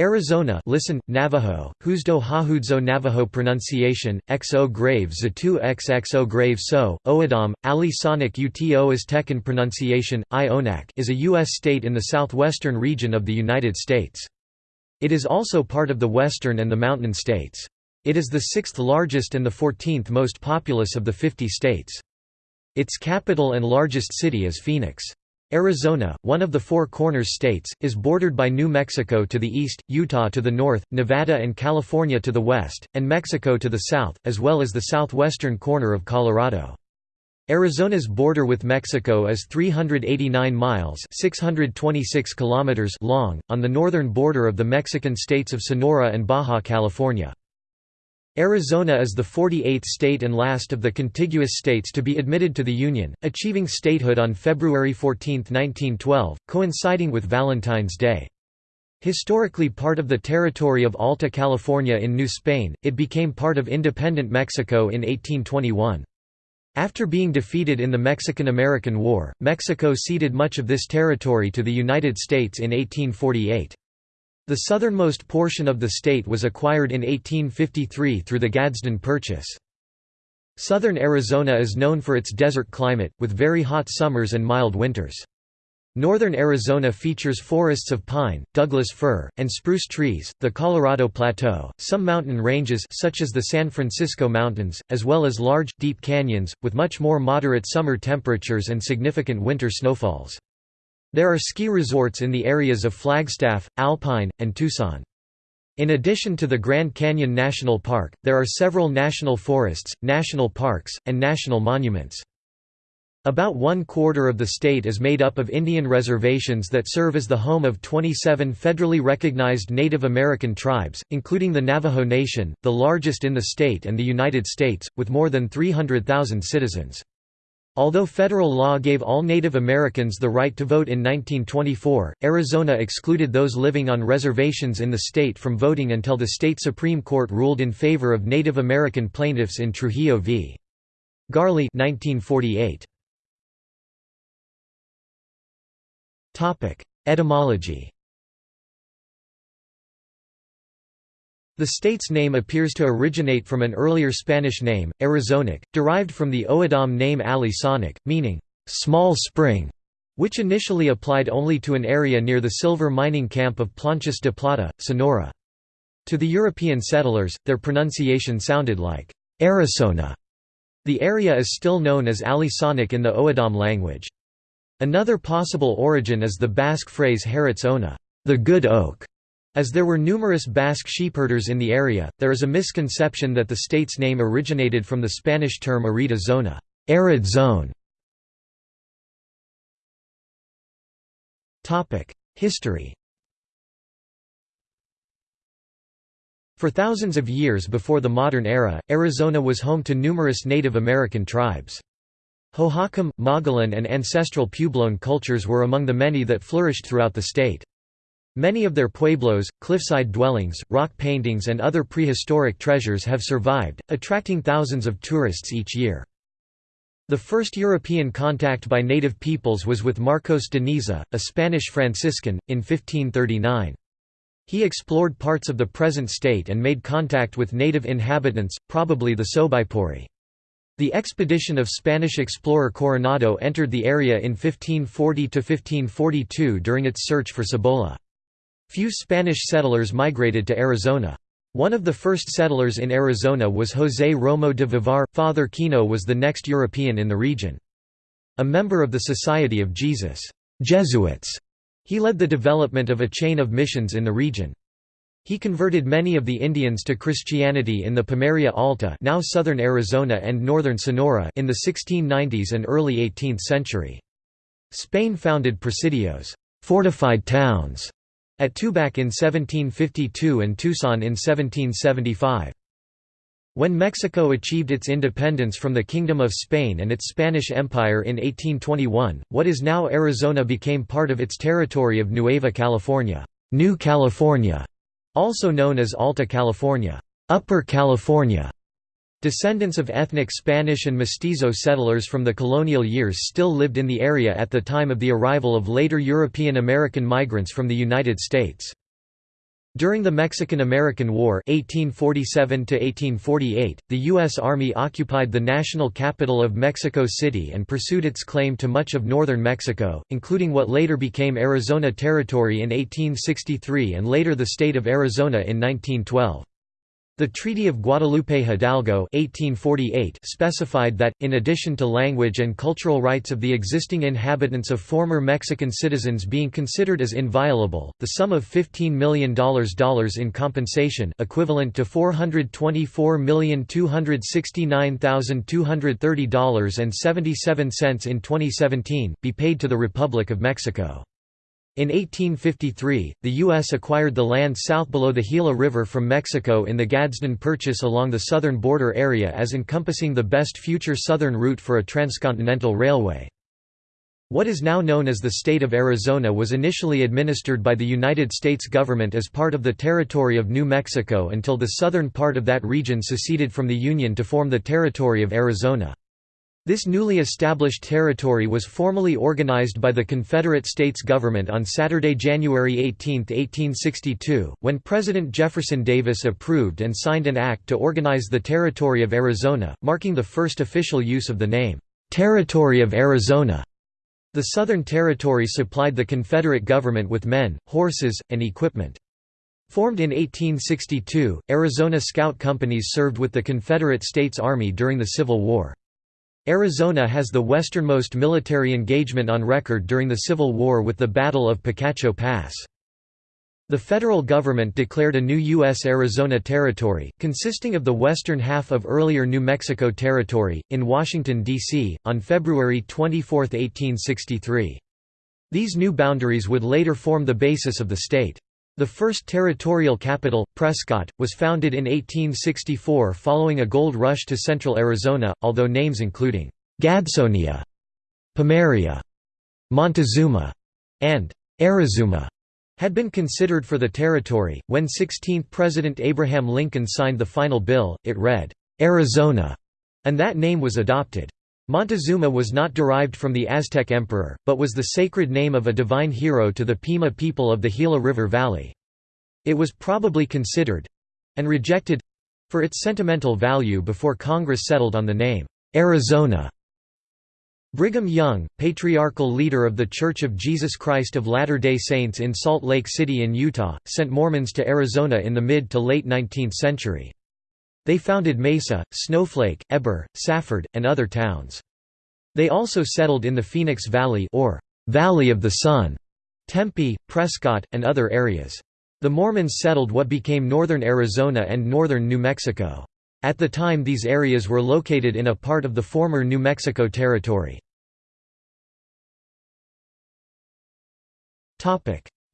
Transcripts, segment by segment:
Arizona listen, Navajo, Huzdo Hahudzo Navajo pronunciation, XO grave Zatu XXO grave So, O'odham, Ali Sonic Uto Aztecan pronunciation, Ionak is a U.S. state in the southwestern region of the United States. It is also part of the western and the mountain states. It is the sixth largest and the 14th most populous of the 50 states. Its capital and largest city is Phoenix. Arizona, one of the Four Corners states, is bordered by New Mexico to the east, Utah to the north, Nevada and California to the west, and Mexico to the south, as well as the southwestern corner of Colorado. Arizona's border with Mexico is 389 miles 626 kilometers long, on the northern border of the Mexican states of Sonora and Baja California. Arizona is the 48th state and last of the contiguous states to be admitted to the Union, achieving statehood on February 14, 1912, coinciding with Valentine's Day. Historically part of the territory of Alta California in New Spain, it became part of independent Mexico in 1821. After being defeated in the Mexican–American War, Mexico ceded much of this territory to the United States in 1848. The southernmost portion of the state was acquired in 1853 through the Gadsden Purchase. Southern Arizona is known for its desert climate, with very hot summers and mild winters. Northern Arizona features forests of pine, Douglas fir, and spruce trees, the Colorado Plateau, some mountain ranges such as the San Francisco Mountains, as well as large, deep canyons, with much more moderate summer temperatures and significant winter snowfalls. There are ski resorts in the areas of Flagstaff, Alpine, and Tucson. In addition to the Grand Canyon National Park, there are several national forests, national parks, and national monuments. About one quarter of the state is made up of Indian reservations that serve as the home of 27 federally recognized Native American tribes, including the Navajo Nation, the largest in the state and the United States, with more than 300,000 citizens. Although federal law gave all Native Americans the right to vote in 1924, Arizona excluded those living on reservations in the state from voting until the state Supreme Court ruled in favor of Native American plaintiffs in Trujillo v. Garley 1948. Etymology The state's name appears to originate from an earlier Spanish name, Arizonac, derived from the O'odham name Ali Sonic, meaning, "...small spring", which initially applied only to an area near the silver mining camp of Planchas de Plata, Sonora. To the European settlers, their pronunciation sounded like, Arizona. The area is still known as Ali Sonic in the O'odham language. Another possible origin is the Basque phrase Haritz Ona, the good oak, as there were numerous Basque sheepherders in the area, there is a misconception that the state's name originated from the Spanish term arida zona arid zone". History For thousands of years before the modern era, Arizona was home to numerous Native American tribes. Hohokam, Mogollon and ancestral Puebloan cultures were among the many that flourished throughout the state. Many of their pueblos, cliffside dwellings, rock paintings and other prehistoric treasures have survived, attracting thousands of tourists each year. The first European contact by native peoples was with Marcos de Niza, a Spanish Franciscan, in 1539. He explored parts of the present state and made contact with native inhabitants, probably the Sobaipuri. The expedition of Spanish explorer Coronado entered the area in 1540–1542 during its search for Cibola. Few Spanish settlers migrated to Arizona. One of the first settlers in Arizona was José Romo de Vivar. Father Kino was the next European in the region. A member of the Society of Jesus Jesuits, he led the development of a chain of missions in the region. He converted many of the Indians to Christianity in the Pimeria Alta now southern Arizona and northern Sonora in the 1690s and early 18th century. Spain founded presidios fortified towns", at Tubac in 1752 and Tucson in 1775. When Mexico achieved its independence from the Kingdom of Spain and its Spanish Empire in 1821, what is now Arizona became part of its territory of Nueva California, New California, also known as Alta California, Upper California, Descendants of ethnic Spanish and mestizo settlers from the colonial years still lived in the area at the time of the arrival of later European American migrants from the United States. During the Mexican–American War 1847 the U.S. Army occupied the national capital of Mexico City and pursued its claim to much of northern Mexico, including what later became Arizona Territory in 1863 and later the state of Arizona in 1912. The Treaty of Guadalupe Hidalgo 1848 specified that, in addition to language and cultural rights of the existing inhabitants of former Mexican citizens being considered as inviolable, the sum of $15 million in compensation equivalent to $424,269,230.77 in 2017, be paid to the Republic of Mexico. In 1853, the U.S. acquired the land south below the Gila River from Mexico in the Gadsden Purchase along the southern border area as encompassing the best future southern route for a transcontinental railway. What is now known as the state of Arizona was initially administered by the United States government as part of the territory of New Mexico until the southern part of that region seceded from the Union to form the Territory of Arizona. This newly established territory was formally organized by the Confederate States government on Saturday, January 18, 1862, when President Jefferson Davis approved and signed an act to organize the Territory of Arizona, marking the first official use of the name, "'Territory of Arizona'". The Southern Territory supplied the Confederate government with men, horses, and equipment. Formed in 1862, Arizona Scout companies served with the Confederate States Army during the Civil War. Arizona has the westernmost military engagement on record during the Civil War with the Battle of Picacho Pass. The federal government declared a new U.S. Arizona Territory, consisting of the western half of earlier New Mexico Territory, in Washington, D.C., on February 24, 1863. These new boundaries would later form the basis of the state. The first territorial capital, Prescott, was founded in 1864 following a gold rush to central Arizona, although names including Gadsonia, Pimeria, Montezuma, and Arizuma had been considered for the territory. When 16th President Abraham Lincoln signed the final bill, it read, Arizona, and that name was adopted. Montezuma was not derived from the Aztec emperor, but was the sacred name of a divine hero to the Pima people of the Gila River Valley. It was probably considered—and rejected—for its sentimental value before Congress settled on the name, Arizona. Brigham Young, patriarchal leader of The Church of Jesus Christ of Latter-day Saints in Salt Lake City in Utah, sent Mormons to Arizona in the mid to late 19th century. They founded Mesa, Snowflake, Heber, Safford, and other towns. They also settled in the Phoenix Valley or Valley of the Sun, Tempe, Prescott, and other areas. The Mormons settled what became northern Arizona and northern New Mexico. At the time these areas were located in a part of the former New Mexico Territory.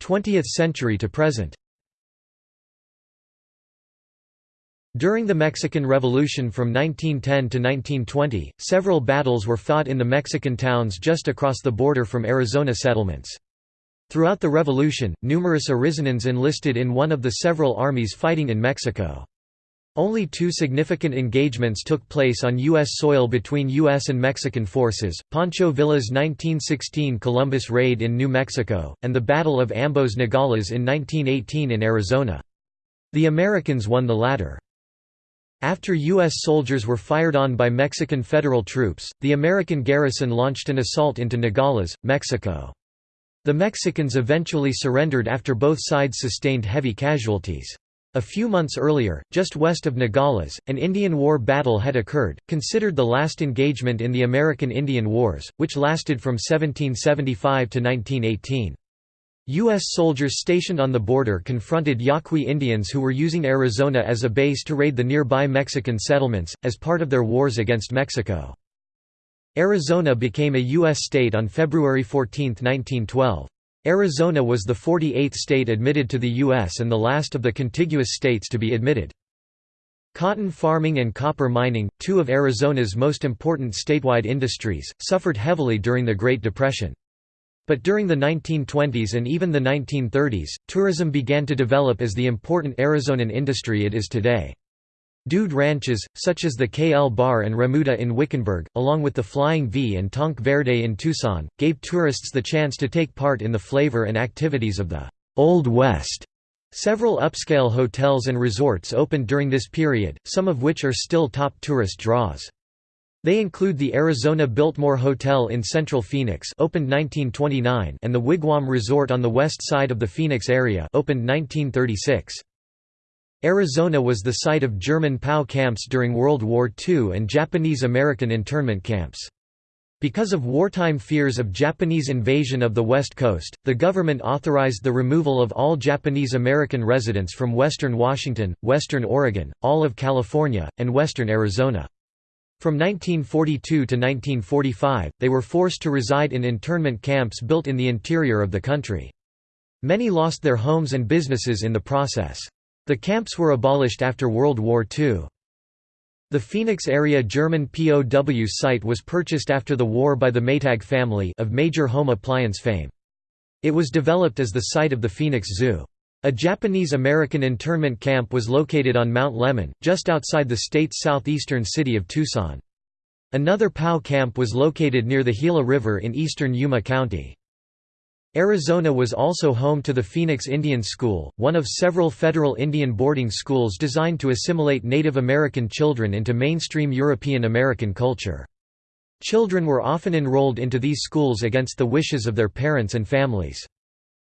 20th century to present During the Mexican Revolution from 1910 to 1920, several battles were fought in the Mexican towns just across the border from Arizona settlements. Throughout the revolution, numerous Arizonans enlisted in one of the several armies fighting in Mexico. Only two significant engagements took place on U.S. soil between U.S. and Mexican forces, Pancho Villa's 1916 Columbus raid in New Mexico, and the Battle of Ambos Nogales in 1918 in Arizona. The Americans won the latter. After U.S. soldiers were fired on by Mexican federal troops, the American garrison launched an assault into Nogales, Mexico. The Mexicans eventually surrendered after both sides sustained heavy casualties. A few months earlier, just west of Nogales, an Indian War battle had occurred, considered the last engagement in the American Indian Wars, which lasted from 1775 to 1918. U.S. soldiers stationed on the border confronted Yaqui Indians who were using Arizona as a base to raid the nearby Mexican settlements, as part of their wars against Mexico. Arizona became a U.S. state on February 14, 1912. Arizona was the 48th state admitted to the U.S. and the last of the contiguous states to be admitted. Cotton farming and copper mining, two of Arizona's most important statewide industries, suffered heavily during the Great Depression. But during the 1920s and even the 1930s, tourism began to develop as the important Arizonan industry it is today. Dude ranches, such as the KL Bar and Remuda in Wickenburg, along with the Flying V and Tanque Verde in Tucson, gave tourists the chance to take part in the flavor and activities of the «Old West» Several upscale hotels and resorts opened during this period, some of which are still top tourist draws. They include the Arizona Biltmore Hotel in Central Phoenix opened 1929 and the Wigwam Resort on the west side of the Phoenix area opened 1936. Arizona was the site of German POW camps during World War II and Japanese-American internment camps. Because of wartime fears of Japanese invasion of the West Coast, the government authorized the removal of all Japanese American residents from western Washington, western Oregon, all of California, and western Arizona. From 1942 to 1945, they were forced to reside in internment camps built in the interior of the country. Many lost their homes and businesses in the process. The camps were abolished after World War II. The Phoenix area German POW site was purchased after the war by the Maytag family of major home appliance fame. It was developed as the site of the Phoenix Zoo. A Japanese-American internment camp was located on Mount Lemmon, just outside the state's southeastern city of Tucson. Another POW camp was located near the Gila River in eastern Yuma County. Arizona was also home to the Phoenix Indian School, one of several federal Indian boarding schools designed to assimilate Native American children into mainstream European American culture. Children were often enrolled into these schools against the wishes of their parents and families.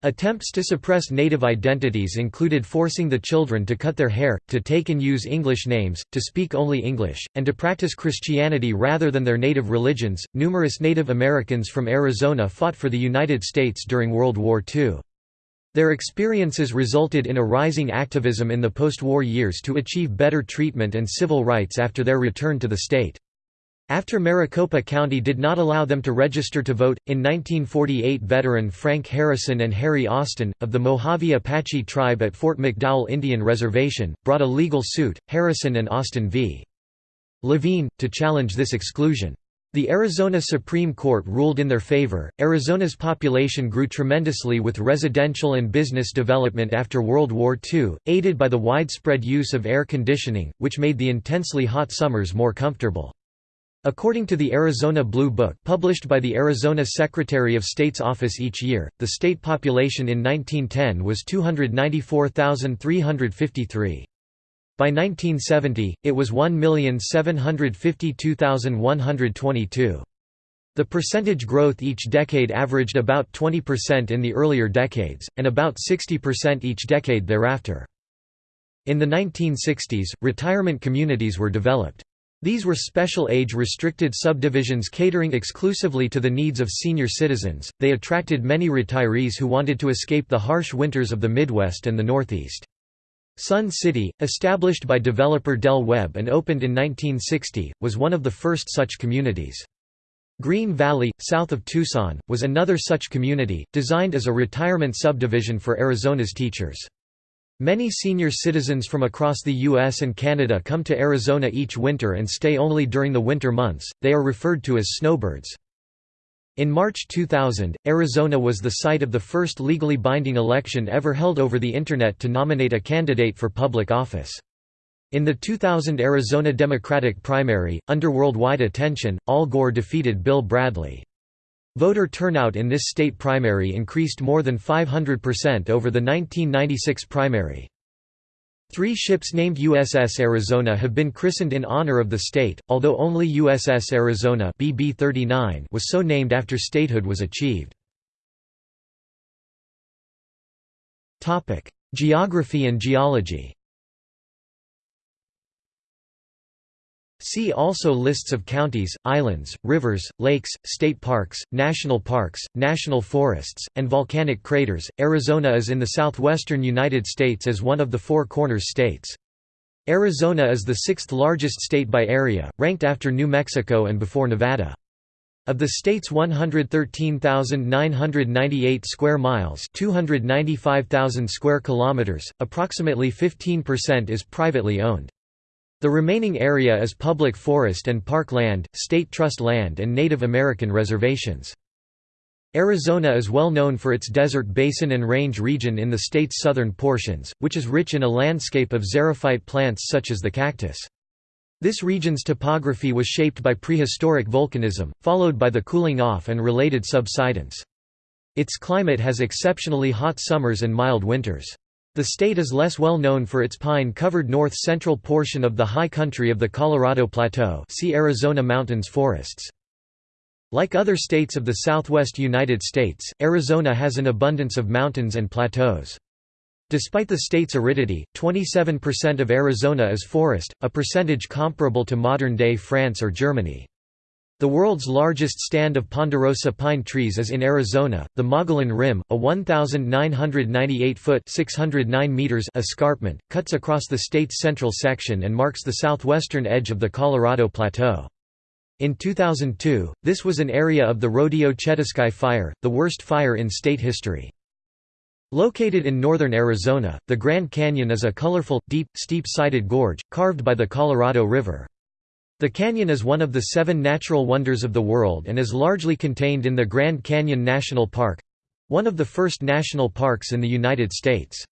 Attempts to suppress native identities included forcing the children to cut their hair, to take and use English names, to speak only English, and to practice Christianity rather than their native religions. Numerous Native Americans from Arizona fought for the United States during World War II. Their experiences resulted in a rising activism in the post-war years to achieve better treatment and civil rights after their return to the state. After Maricopa County did not allow them to register to vote, in 1948 veteran Frank Harrison and Harry Austin, of the Mojave Apache tribe at Fort McDowell Indian Reservation, brought a legal suit, Harrison and Austin v. Laveen, to challenge this exclusion. The Arizona Supreme Court ruled in their favor. Arizona's population grew tremendously with residential and business development after World War II, aided by the widespread use of air conditioning, which made the intensely hot summers more comfortable. According to the Arizona Blue Book published by the Arizona Secretary of State's office each year, the state population in 1910 was 294,353. By 1970, it was 1,752,122. The percentage growth each decade averaged about 20% in the earlier decades, and about 60% each decade thereafter. In the 1960s, retirement communities were developed. These were special age-restricted subdivisions catering exclusively to the needs of senior citizens. They attracted many retirees who wanted to escape the harsh winters of the Midwest and the Northeast. Sun City, established by developer Del Webb and opened in 1960, was one of the first such communities. Green Valley, south of Tucson, was another such community, designed as a retirement subdivision for Arizona's teachers. Many senior citizens from across the US and Canada come to Arizona each winter and stay only during the winter months, they are referred to as snowbirds. In March 2000, Arizona was the site of the first legally binding election ever held over the Internet to nominate a candidate for public office. In the 2000 Arizona Democratic primary, under worldwide attention, Al Gore defeated Bill Bradley. Voter turnout in this state primary increased more than 500% over the 1996 primary. Three ships named USS Arizona have been christened in honor of the state, although only USS Arizona BB-39 was so named after statehood was achieved. Geography and geology See also lists of counties, islands, rivers, lakes, state parks, national parks, national forests, and volcanic craters. Arizona is in the southwestern United States as one of the Four Corners states. Arizona is the sixth largest state by area, ranked after New Mexico and before Nevada. Of the state's 113,998 square miles, 295,000 square kilometers, approximately 15% is privately owned. The remaining area is public forest and park land, state trust land and Native American reservations. Arizona is well known for its desert basin and range region in the state's southern portions, which is rich in a landscape of xerophyte plants such as the cactus. This region's topography was shaped by prehistoric volcanism, followed by the cooling off and related subsidence. Its climate has exceptionally hot summers and mild winters. The state is less well known for its pine-covered north-central portion of the high country of the Colorado Plateau see Arizona mountains forests. Like other states of the southwest United States, Arizona has an abundance of mountains and plateaus. Despite the state's aridity, 27% of Arizona is forest, a percentage comparable to modern-day France or Germany. The world's largest stand of ponderosa pine trees is in Arizona, the Mogollon Rim, a 1,998-foot (609 meters) escarpment, cuts across the state's central section and marks the southwestern edge of the Colorado Plateau. In 2002, this was an area of the Rodeo Chediski Fire, the worst fire in state history. Located in northern Arizona, the Grand Canyon is a colorful, deep, steep-sided gorge, carved by the Colorado River. The canyon is one of the seven natural wonders of the world and is largely contained in the Grand Canyon National Park—one of the first national parks in the United States.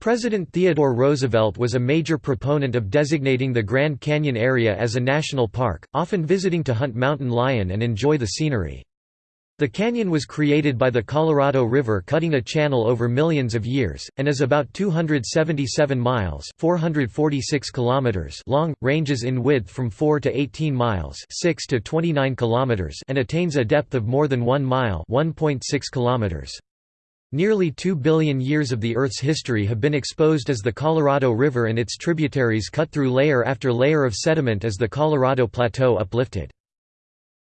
President Theodore Roosevelt was a major proponent of designating the Grand Canyon area as a national park, often visiting to hunt mountain lion and enjoy the scenery. The canyon was created by the Colorado River cutting a channel over millions of years, and is about 277 miles 446 kilometers long, ranges in width from 4 to 18 miles 6 to 29 kilometers and attains a depth of more than 1 mile 1.6 kilometers. Nearly 2 billion years of the Earth's history have been exposed as the Colorado River and its tributaries cut through layer after layer of sediment as the Colorado Plateau uplifted.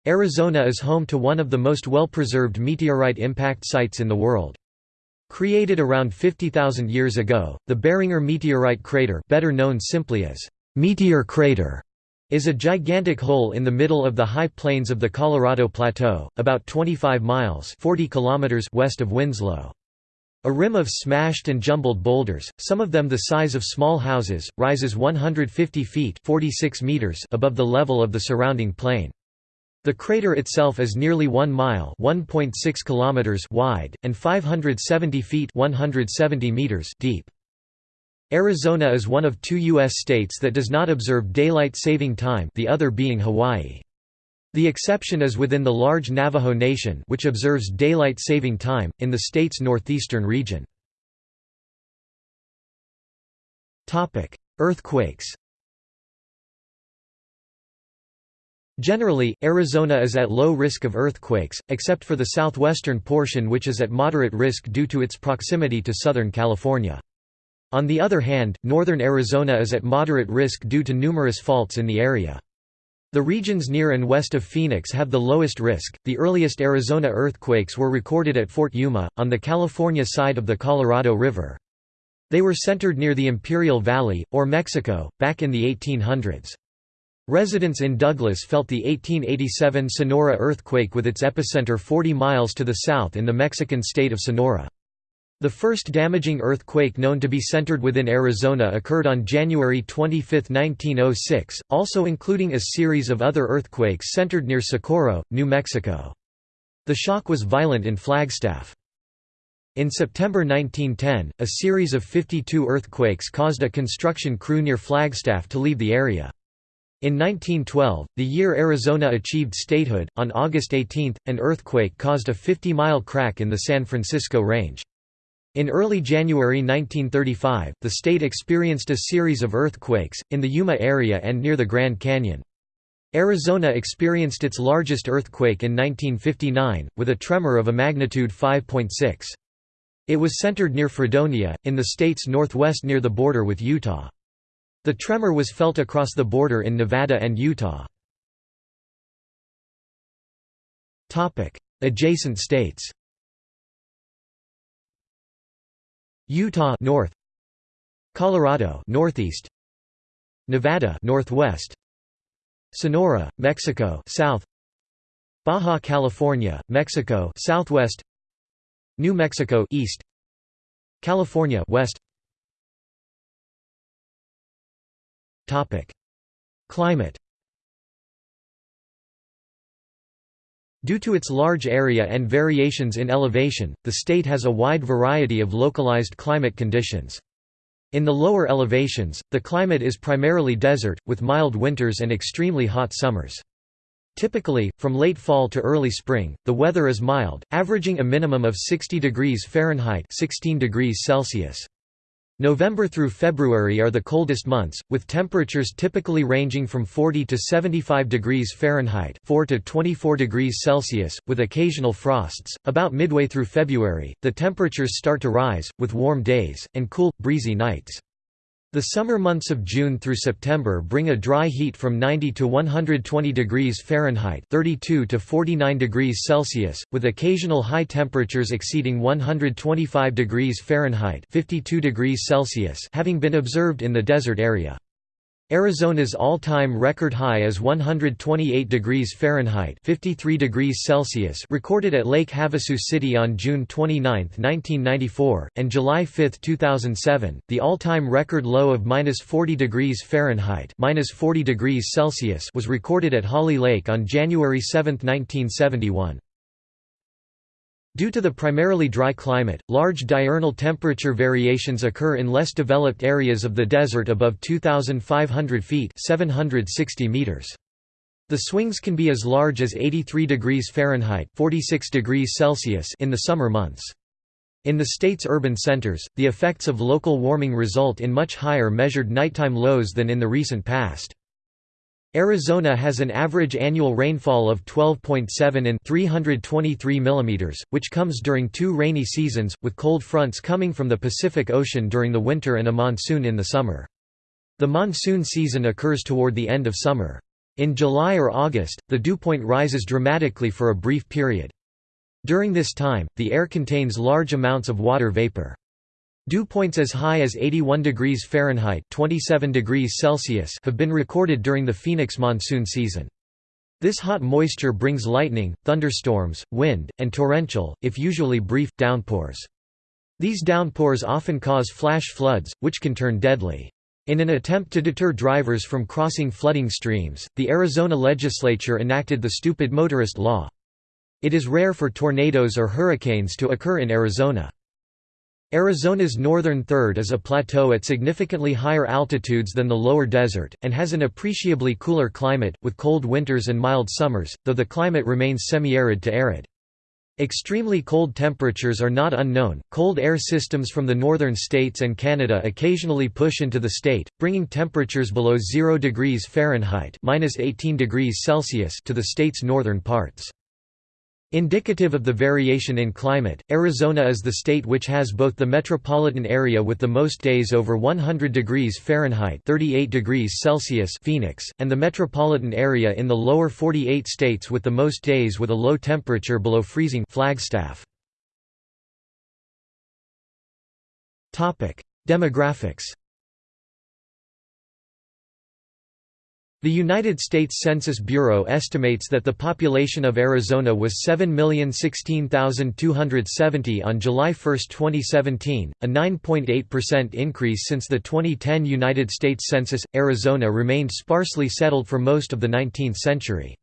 Arizona is home to one of the most well-preserved meteorite impact sites in the world. Created around 50,000 years ago, the Barringer meteorite crater better known simply as Meteor Crater is a gigantic hole in the middle of the high plains of the Colorado Plateau, about 25 miles 40 kilometers west of Winslow. A rim of smashed and jumbled boulders, some of them the size of small houses, rises 150 feet 46 meters above the level of the surrounding plain. The crater itself is nearly 1 mile (1.6 kilometers) wide and 570 feet (170 meters) deep. Arizona is one of two U.S. states that does not observe daylight saving time the other being Hawaii. The exception is within the large Navajo Nation which observes daylight saving time, in the state's northeastern region. Earthquakes Generally, Arizona is at low risk of earthquakes, except for the southwestern portion which is at moderate risk due to its proximity to Southern California. On the other hand, northern Arizona is at moderate risk due to numerous faults in the area. The regions near and west of Phoenix have the lowest risk. The earliest Arizona earthquakes were recorded at Fort Yuma, on the California side of the Colorado River. They were centered near the Imperial Valley, or Mexico, back in the 1800s. Residents in Douglas felt the 1887 Sonora earthquake with its epicenter 40 miles to the south in the Mexican state of Sonora. The first damaging earthquake known to be centered within Arizona occurred on January 25, 1906, also including a series of other earthquakes centered near Socorro, New Mexico. The shock was violent in Flagstaff. In September 1910, a series of 52 earthquakes caused a construction crew near Flagstaff to leave the area. In 1912, the year Arizona achieved statehood, on August 18, an earthquake caused a 50-mile crack in the San Francisco Range. In early January 1935, the state experienced a series of earthquakes, in the Yuma area and near the Grand Canyon. Arizona experienced its largest earthquake in 1959, with a tremor of a magnitude 5.6. It was centered near Fredonia, in the state's northwest near the border with Utah. The tremor was felt across the border in Nevada and Utah. Adjacent states Utah north Colorado northeast Nevada northwest Sonora, Mexico south Baja California, Mexico southwest New Mexico east California west Climate Due to its large area and variations in elevation, the state has a wide variety of localized climate conditions. In the lower elevations, the climate is primarily desert, with mild winters and extremely hot summers. Typically, from late fall to early spring, the weather is mild, averaging a minimum of 60 degrees Fahrenheit 16 degrees Celsius. November through February are the coldest months, with temperatures typically ranging from 40 to 75 degrees Fahrenheit 4 to 24 degrees Celsius, with occasional frosts. About midway through February, the temperatures start to rise, with warm days, and cool, breezy nights. The summer months of June through September bring a dry heat from 90 to 120 degrees Fahrenheit 32 to 49 degrees Celsius, with occasional high temperatures exceeding 125 degrees Fahrenheit 52 degrees Celsius having been observed in the desert area. Arizona's all-time record high is 128 degrees Fahrenheit 53 degrees Celsius recorded at Lake Havasu City on June 29, 1994, and July 5, 2007. The all-time record low of -40 degrees Fahrenheit -40 degrees Celsius was recorded at Hawley Lake on January 7, 1971. Due to the primarily dry climate, large diurnal temperature variations occur in less developed areas of the desert above 2,500 feet 760 meters. The swings can be as large as 83 degrees Fahrenheit 46 degrees Celsius in the summer months. In the state's urban centers, the effects of local warming result in much higher measured nighttime lows than in the recent past. Arizona has an average annual rainfall of 12.7 in 323 mm, which comes during two rainy seasons, with cold fronts coming from the Pacific Ocean during the winter and a monsoon in the summer. The monsoon season occurs toward the end of summer. In July or August, the dew point rises dramatically for a brief period. During this time, the air contains large amounts of water vapor. Dew points as high as 81 degrees Fahrenheit 27 degrees Celsius have been recorded during the Phoenix monsoon season. This hot moisture brings lightning, thunderstorms, wind, and torrential, if usually brief, downpours. These downpours often cause flash floods, which can turn deadly. In an attempt to deter drivers from crossing flooding streams, the Arizona legislature enacted the Stupid Motorist Law. It is rare for tornadoes or hurricanes to occur in Arizona. Arizona's northern third is a plateau at significantly higher altitudes than the lower desert, and has an appreciably cooler climate, with cold winters and mild summers, though the climate remains semi-arid to arid. Extremely cold temperatures are not unknown. Cold air systems from the northern states and Canada occasionally push into the state, bringing temperatures below 0 degrees Fahrenheit (-18 degrees Celsius) to the state's northern parts. Indicative of the variation in climate, Arizona is the state which has both the metropolitan area with the most days over 100 degrees Fahrenheit 38 degrees Celsius Phoenix, and the metropolitan area in the lower 48 states with the most days with a low temperature below freezing Flagstaff. Demographics The United States Census Bureau estimates that the population of Arizona was 7,016,270 on July 1, 2017, a 9.8% increase since the 2010 United States Census. Arizona remained sparsely settled for most of the 19th century.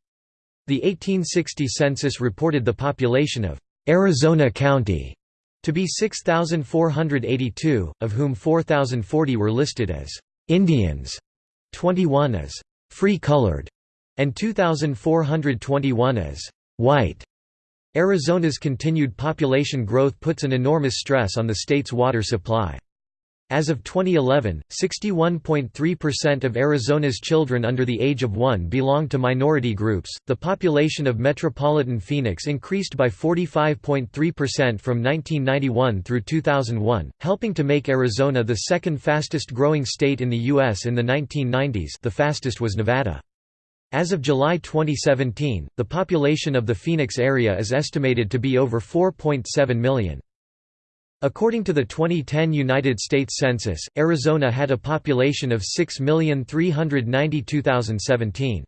The 1860 census reported the population of Arizona County to be 6,482, of whom 4,040 were listed as Indians, 21 as free-colored, and 2,421 as white. Arizona's continued population growth puts an enormous stress on the state's water supply. As of 2011, 61.3% of Arizona's children under the age of 1 belong to minority groups. The population of metropolitan Phoenix increased by 45.3% from 1991 through 2001, helping to make Arizona the second fastest growing state in the U.S. in the 1990s. The fastest was Nevada. As of July 2017, the population of the Phoenix area is estimated to be over 4.7 million. According to the 2010 United States Census, Arizona had a population of 6,392,017.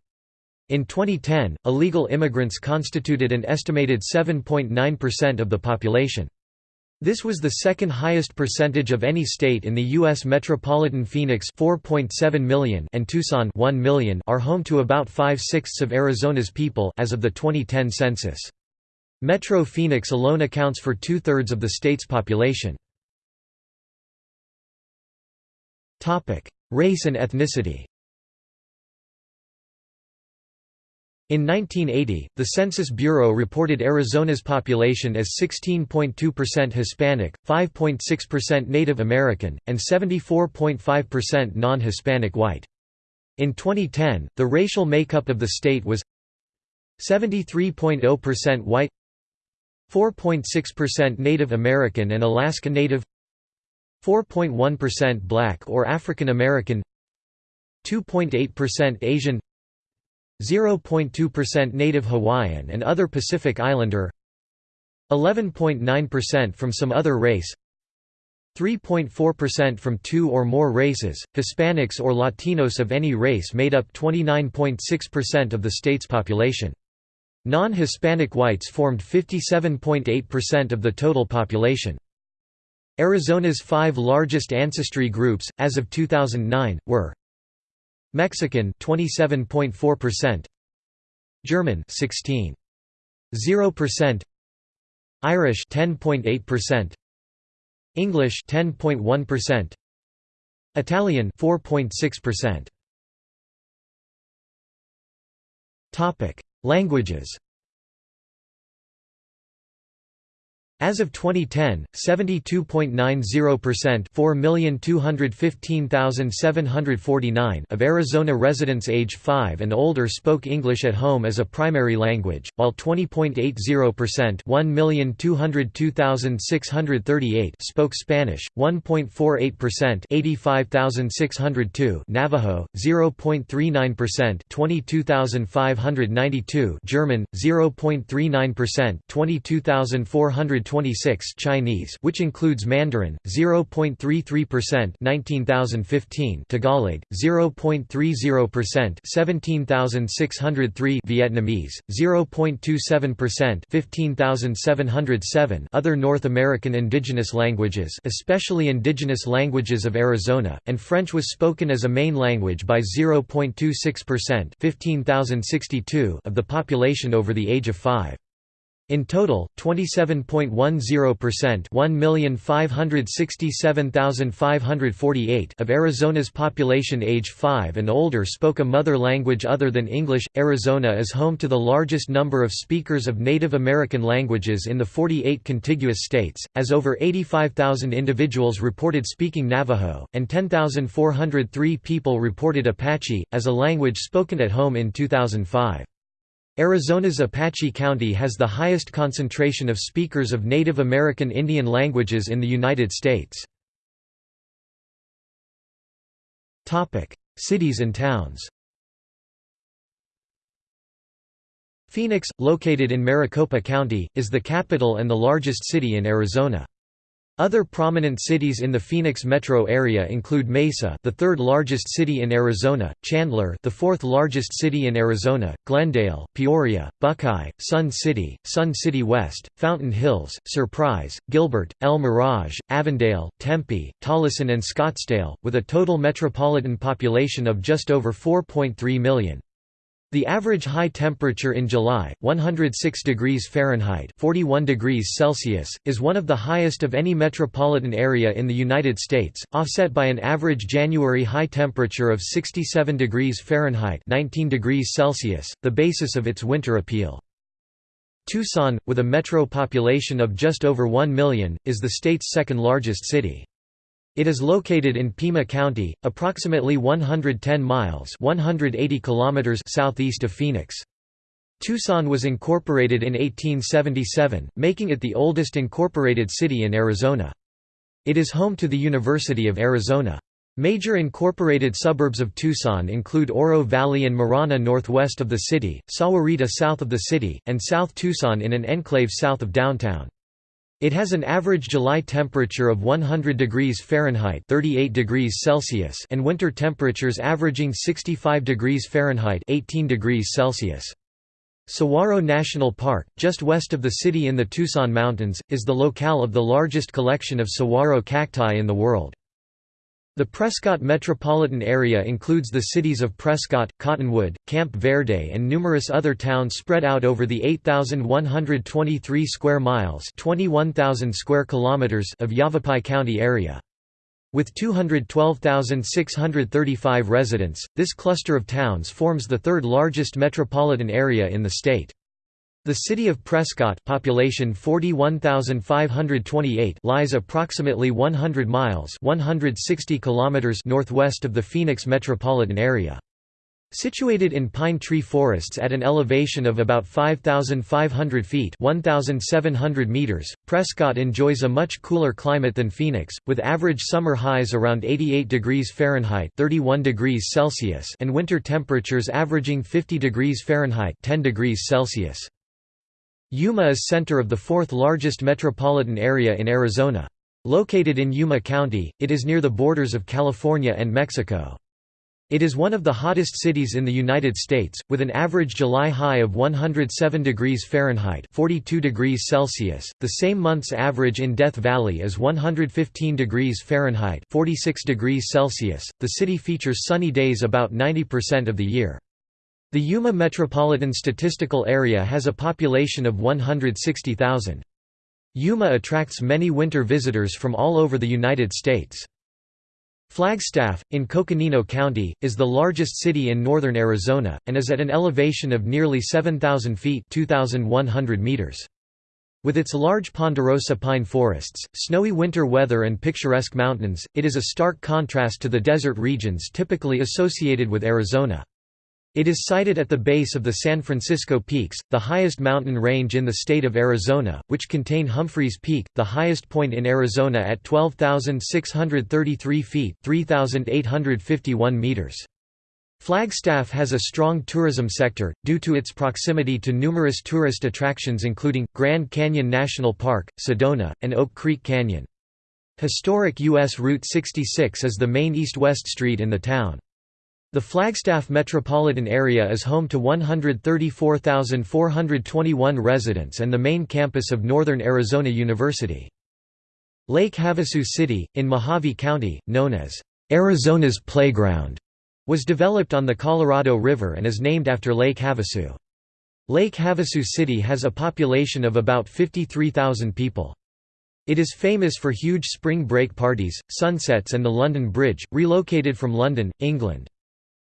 In 2010, illegal immigrants constituted an estimated 7.9% of the population. This was the second highest percentage of any state in the U.S. metropolitan Phoenix 4.7 million and Tucson 1 million are home to about five-sixths of Arizona's people as of the 2010 census. Metro Phoenix alone accounts for two-thirds of the state's population. Race and ethnicity In 1980, the Census Bureau reported Arizona's population as 16.2% Hispanic, 5.6% Native American, and 74.5% non-Hispanic white. In 2010, the racial makeup of the state was 73.0% white 4.6% Native American and Alaska Native 4.1% Black or African American 2.8% Asian 0.2% Native Hawaiian and other Pacific Islander 11.9% from some other race 3.4% from two or more races, Hispanics or Latinos of any race made up 29.6% of the state's population. Non-Hispanic whites formed 57.8% of the total population. Arizona's five largest ancestry groups, as of 2009, were Mexican 27.4%, German 16.0%, Irish 10.8%, English 10.1%, Italian 4.6%. Topic: Languages As of 2010, 72.90% 4,215,749 of Arizona residents age 5 and older spoke English at home as a primary language, while 20.80% 1,202,638 spoke Spanish, 1.48% 85,602 Navajo, 0.39% 22,592 German, 0.39% 22,400 26 Chinese which includes Mandarin 0.33% 19015 Tagalog 0.30% 17603 Vietnamese 0.27% 15707 Other North American indigenous languages especially indigenous languages of Arizona and French was spoken as a main language by 0.26% 15062 of the population over the age of 5 in total, 27.10% 1,567,548 of Arizona's population age 5 and older spoke a mother language other than English. Arizona is home to the largest number of speakers of Native American languages in the 48 contiguous states, as over 85,000 individuals reported speaking Navajo, and 10,403 people reported Apache, as a language spoken at home in 2005. Arizona's Apache County has the highest concentration of speakers of Native American Indian languages in the United States. Cities and towns Phoenix, located in Maricopa County, is the capital and the largest city in Arizona. Other prominent cities in the Phoenix metro area include Mesa, the third largest city in Arizona, Chandler, the fourth largest city in Arizona, Glendale, Peoria, Buckeye, Sun City, Sun City West, Fountain Hills, Surprise, Gilbert, El Mirage, Avondale, Tempe, Tolleson and Scottsdale, with a total metropolitan population of just over 4.3 million. The average high temperature in July, 106 degrees Fahrenheit (41 degrees Celsius), is one of the highest of any metropolitan area in the United States, offset by an average January high temperature of 67 degrees Fahrenheit (19 degrees Celsius), the basis of its winter appeal. Tucson, with a metro population of just over 1 million, is the state's second largest city. It is located in Pima County, approximately 110 miles 180 kilometers southeast of Phoenix. Tucson was incorporated in 1877, making it the oldest incorporated city in Arizona. It is home to the University of Arizona. Major incorporated suburbs of Tucson include Oro Valley and Marana northwest of the city, Sahuarita south of the city, and South Tucson in an enclave south of downtown. It has an average July temperature of 100 degrees Fahrenheit 38 degrees Celsius and winter temperatures averaging 65 degrees Fahrenheit 18 degrees Celsius. Saguaro National Park, just west of the city in the Tucson Mountains, is the locale of the largest collection of saguaro cacti in the world. The Prescott metropolitan area includes the cities of Prescott, Cottonwood, Camp Verde and numerous other towns spread out over the 8,123 square miles 21,000 square kilometers of Yavapai County area. With 212,635 residents, this cluster of towns forms the third largest metropolitan area in the state. The city of Prescott population 41,528 lies approximately 100 miles 160 kilometers northwest of the Phoenix metropolitan area. Situated in pine tree forests at an elevation of about 5,500 feet 1,700 meters, Prescott enjoys a much cooler climate than Phoenix, with average summer highs around 88 degrees Fahrenheit 31 degrees Celsius and winter temperatures averaging 50 degrees Fahrenheit 10 degrees Celsius. Yuma is center of the fourth largest metropolitan area in Arizona. Located in Yuma County, it is near the borders of California and Mexico. It is one of the hottest cities in the United States, with an average July high of 107 degrees Fahrenheit 42 degrees Celsius. The same month's average in Death Valley is 115 degrees Fahrenheit 46 degrees Celsius. The city features sunny days about 90% of the year. The Yuma Metropolitan Statistical Area has a population of 160,000. Yuma attracts many winter visitors from all over the United States. Flagstaff, in Coconino County, is the largest city in northern Arizona, and is at an elevation of nearly 7,000 feet 2,100 meters. With its large ponderosa pine forests, snowy winter weather and picturesque mountains, it is a stark contrast to the desert regions typically associated with Arizona. It is sited at the base of the San Francisco Peaks, the highest mountain range in the state of Arizona, which contain Humphreys Peak, the highest point in Arizona at 12,633 feet 3,851 meters. Flagstaff has a strong tourism sector, due to its proximity to numerous tourist attractions including, Grand Canyon National Park, Sedona, and Oak Creek Canyon. Historic U.S. Route 66 is the main east-west street in the town. The Flagstaff metropolitan area is home to 134,421 residents and the main campus of Northern Arizona University. Lake Havasu City, in Mohave County, known as Arizona's Playground, was developed on the Colorado River and is named after Lake Havasu. Lake Havasu City has a population of about 53,000 people. It is famous for huge spring break parties, sunsets and the London Bridge, relocated from London, England.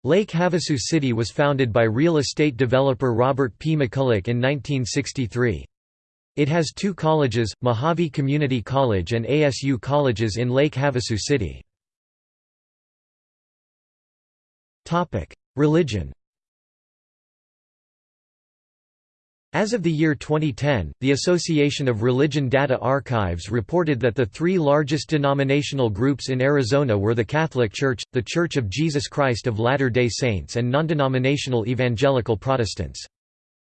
Lake Havasu City was founded by real estate developer Robert P. McCulloch in 1963. It has two colleges, Mohave Community College and ASU colleges in Lake Havasu City. Religion As of the year 2010, the Association of Religion Data Archives reported that the three largest denominational groups in Arizona were the Catholic Church, the Church of Jesus Christ of Latter-day Saints and non-denominational evangelical Protestants.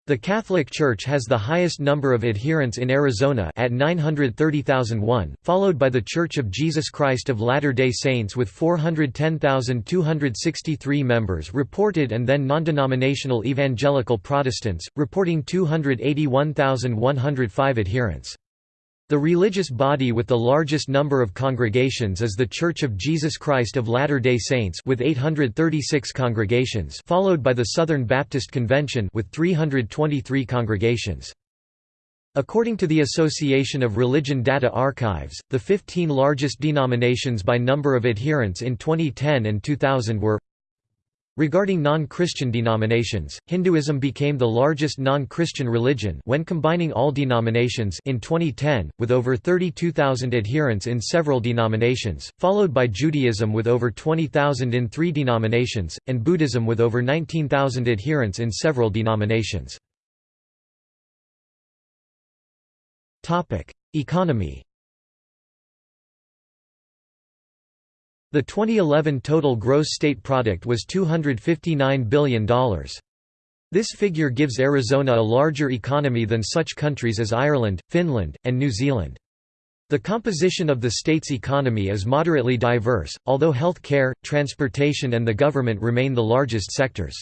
The Catholic Church has the highest number of adherents in Arizona at 930,001, followed by The Church of Jesus Christ of Latter-day Saints with 410,263 members reported and then non-denominational evangelical Protestants, reporting 281,105 adherents. The religious body with the largest number of congregations is The Church of Jesus Christ of Latter-day Saints with 836 congregations followed by the Southern Baptist Convention with 323 congregations. According to the Association of Religion Data Archives, the 15 largest denominations by number of adherents in 2010 and 2000 were Regarding non-Christian denominations, Hinduism became the largest non-Christian religion when combining all denominations in 2010, with over 32,000 adherents in several denominations, followed by Judaism with over 20,000 in three denominations, and Buddhism with over 19,000 adherents in several denominations. Economy The 2011 total gross state product was $259 billion. This figure gives Arizona a larger economy than such countries as Ireland, Finland, and New Zealand. The composition of the state's economy is moderately diverse, although health care, transportation and the government remain the largest sectors.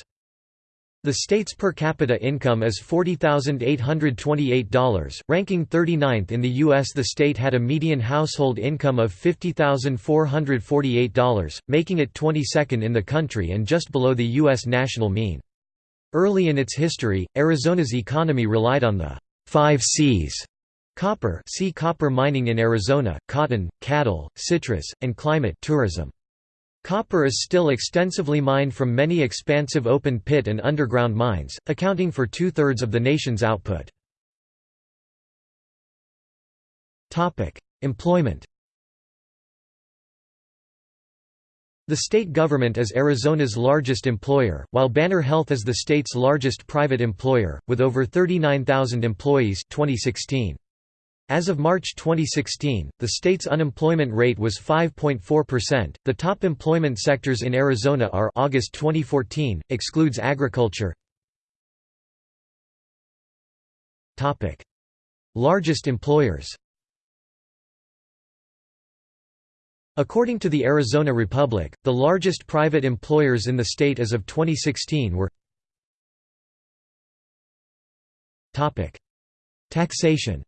The state's per capita income is $40,828, ranking 39th in the U.S. The state had a median household income of $50,448, making it 22nd in the country and just below the U.S. national mean. Early in its history, Arizona's economy relied on the five C's Copper see copper mining in Arizona, cotton, cattle, citrus, and climate tourism. Copper is still extensively mined from many expansive open pit and underground mines, accounting for two-thirds of the nation's output. Employment The state government is Arizona's largest employer, while Banner Health is the state's largest private employer, with over 39,000 employees 2016. As of March 2016, the state's unemployment rate was 5.4%. The top employment sectors in Arizona are August 2014 excludes agriculture. Topic: Largest employers. According to the Arizona Republic, the largest private employers in the state as of 2016 were Topic: Taxation.